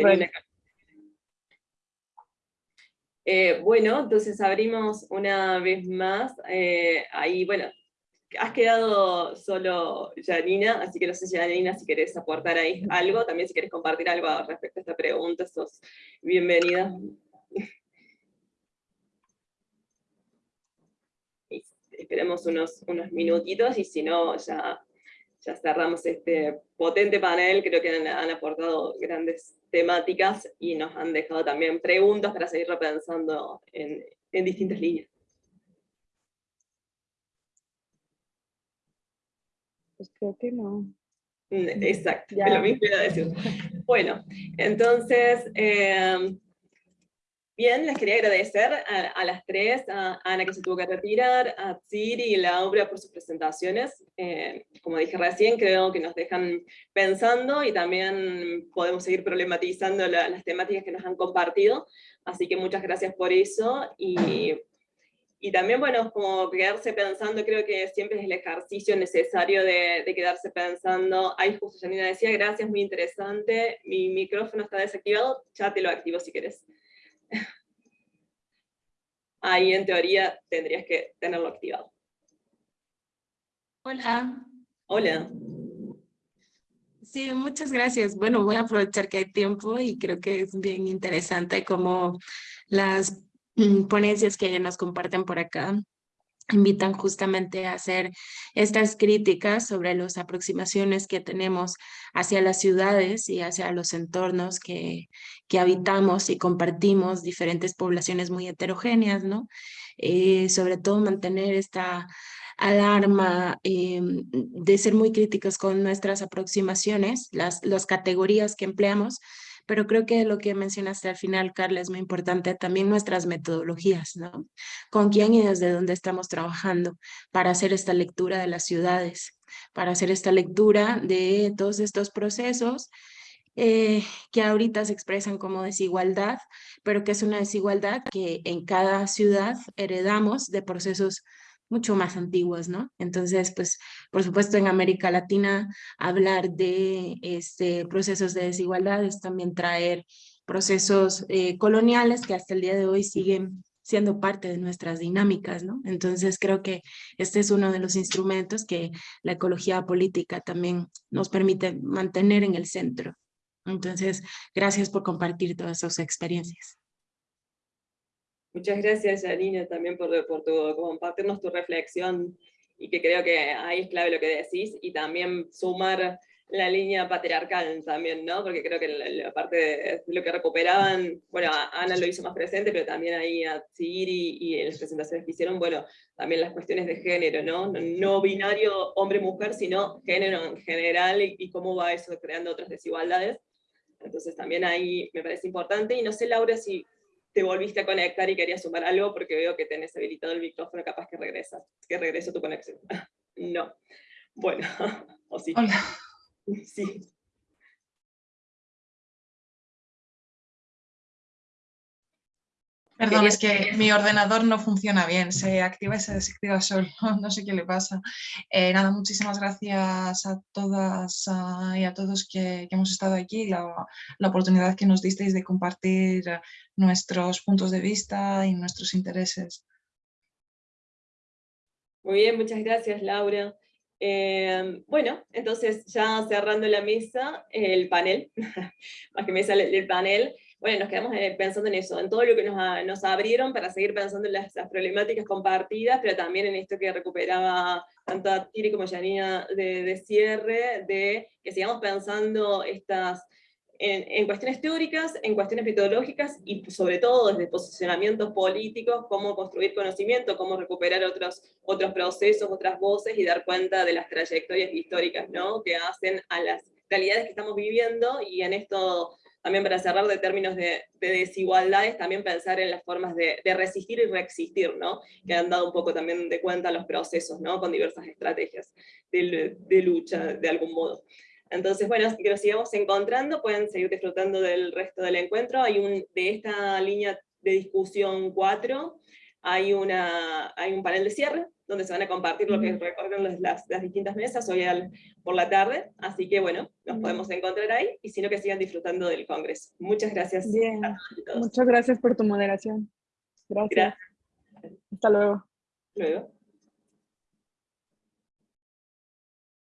eh, bueno, entonces abrimos una vez más. Eh, ahí, bueno, has quedado solo Janina, así que no sé, Janina, si querés aportar ahí algo, también si querés compartir algo respecto a esta pregunta, sos bienvenida. Esperemos unos, unos minutitos y si no, ya, ya cerramos este potente panel, creo que han, aportado grandes temáticas y nos han dejado también preguntas para seguir repensando en, en distintas líneas. Pues creo que no. Mm, exacto, lo mismo iba a decir. Bueno, entonces, eh, Bien, les quería agradecer a, las tres, a Ana que se tuvo que retirar, a Tsiri y Laura por sus presentaciones. Eh, como dije recién, creo que nos dejan pensando y también podemos seguir problematizando las temáticas que nos han compartido. Así que muchas gracias por eso. Y, y también, bueno, como quedarse pensando, creo que siempre es el ejercicio necesario de, de quedarse pensando. Ahí justo Janina decía, gracias, muy interesante. Mi micrófono está desactivado, ya te lo activo si querés ahí en teoría tendrías que tenerlo activado. Hola. Hola. Sí, muchas gracias. Bueno, voy a aprovechar que hay tiempo y creo que es bien interesante como las mm, ponencias que nos comparten por acá invitan justamente a hacer estas críticas sobre las aproximaciones que tenemos hacia las ciudades y hacia los entornos que, que habitamos y compartimos diferentes poblaciones muy heterogéneas, ¿no? Eh, sobre todo mantener esta alarma eh, de ser muy críticos con nuestras aproximaciones, las, las categorías que empleamos, pero creo que lo que mencionaste al final, Carla, es muy importante, también nuestras metodologías, ¿no? Con quién y desde dónde estamos trabajando para hacer esta lectura de las ciudades, para hacer esta lectura de todos estos procesos eh, que ahorita se expresan como desigualdad, pero que es una desigualdad que en cada ciudad heredamos de procesos mucho más antiguos, ¿no? Entonces, pues, por supuesto, en América Latina, hablar de este, procesos de desigualdad es también traer procesos eh, coloniales que hasta el día de hoy siguen siendo parte de nuestras dinámicas, ¿no? Entonces creo que este es uno de los instrumentos que la ecología política también nos permite mantener en el centro. Entonces, gracias por compartir todas sus experiencias. Muchas gracias, Janina, también por, por tu, compartirnos tu reflexión y que creo que ahí es clave lo que decís, y también sumar la línea patriarcal también, ¿no? Porque creo que la, parte de lo que recuperaban, bueno, Ana lo hizo más presente, pero también ahí a Tsiri y en las presentaciones que hicieron, bueno, también las cuestiones de género, ¿no? No binario hombre-mujer, sino género en general y, y, cómo va eso creando otras desigualdades. Entonces también ahí me parece importante, y no sé, Laura, si te volviste a conectar y querías sumar algo porque veo que tenés habilitado el micrófono, capaz que regresas, que regreso tu conexión. no. Bueno, o sí. Hola. Sí. Perdón, es que mi ordenador no funciona bien, se activa y se desactiva solo, no sé qué le pasa. Eh, nada, muchísimas gracias a todas y a todos que, hemos estado aquí, la, la, oportunidad que nos disteis de compartir nuestros puntos de vista y nuestros intereses. Muy bien, muchas gracias Laura. Eh, bueno, entonces ya cerrando la mesa, el panel, más que mesa, el panel, bueno, nos quedamos eh, pensando en eso, en todo lo que nos, nos abrieron para seguir pensando en las, problemáticas compartidas, pero también en esto que recuperaba tanto a Tiri como Janina de, de cierre, de que sigamos pensando estas en, en, cuestiones teóricas, en cuestiones metodológicas y sobre todo desde posicionamientos políticos, cómo construir conocimiento, cómo recuperar otros, otros procesos, otras voces y dar cuenta de las trayectorias históricas ¿no? que hacen a las realidades que estamos viviendo y en esto también para cerrar de términos de, desigualdades, también pensar en las formas de, resistir y reexistir, ¿no? que han dado un poco también de cuenta los procesos, ¿no? con diversas estrategias de, lucha de algún modo. Entonces, bueno, que nos sigamos encontrando, pueden seguir disfrutando del resto del encuentro. Hay un, de esta línea de discusión 4, hay, una, hay un panel de cierre, donde se van a compartir lo que recorren las, las, distintas mesas hoy por la tarde, así que bueno, nos podemos encontrar ahí, y si no que sigan disfrutando del Congreso. Muchas gracias Bien. Muchas gracias por tu moderación. Gracias. Hasta luego. Luego.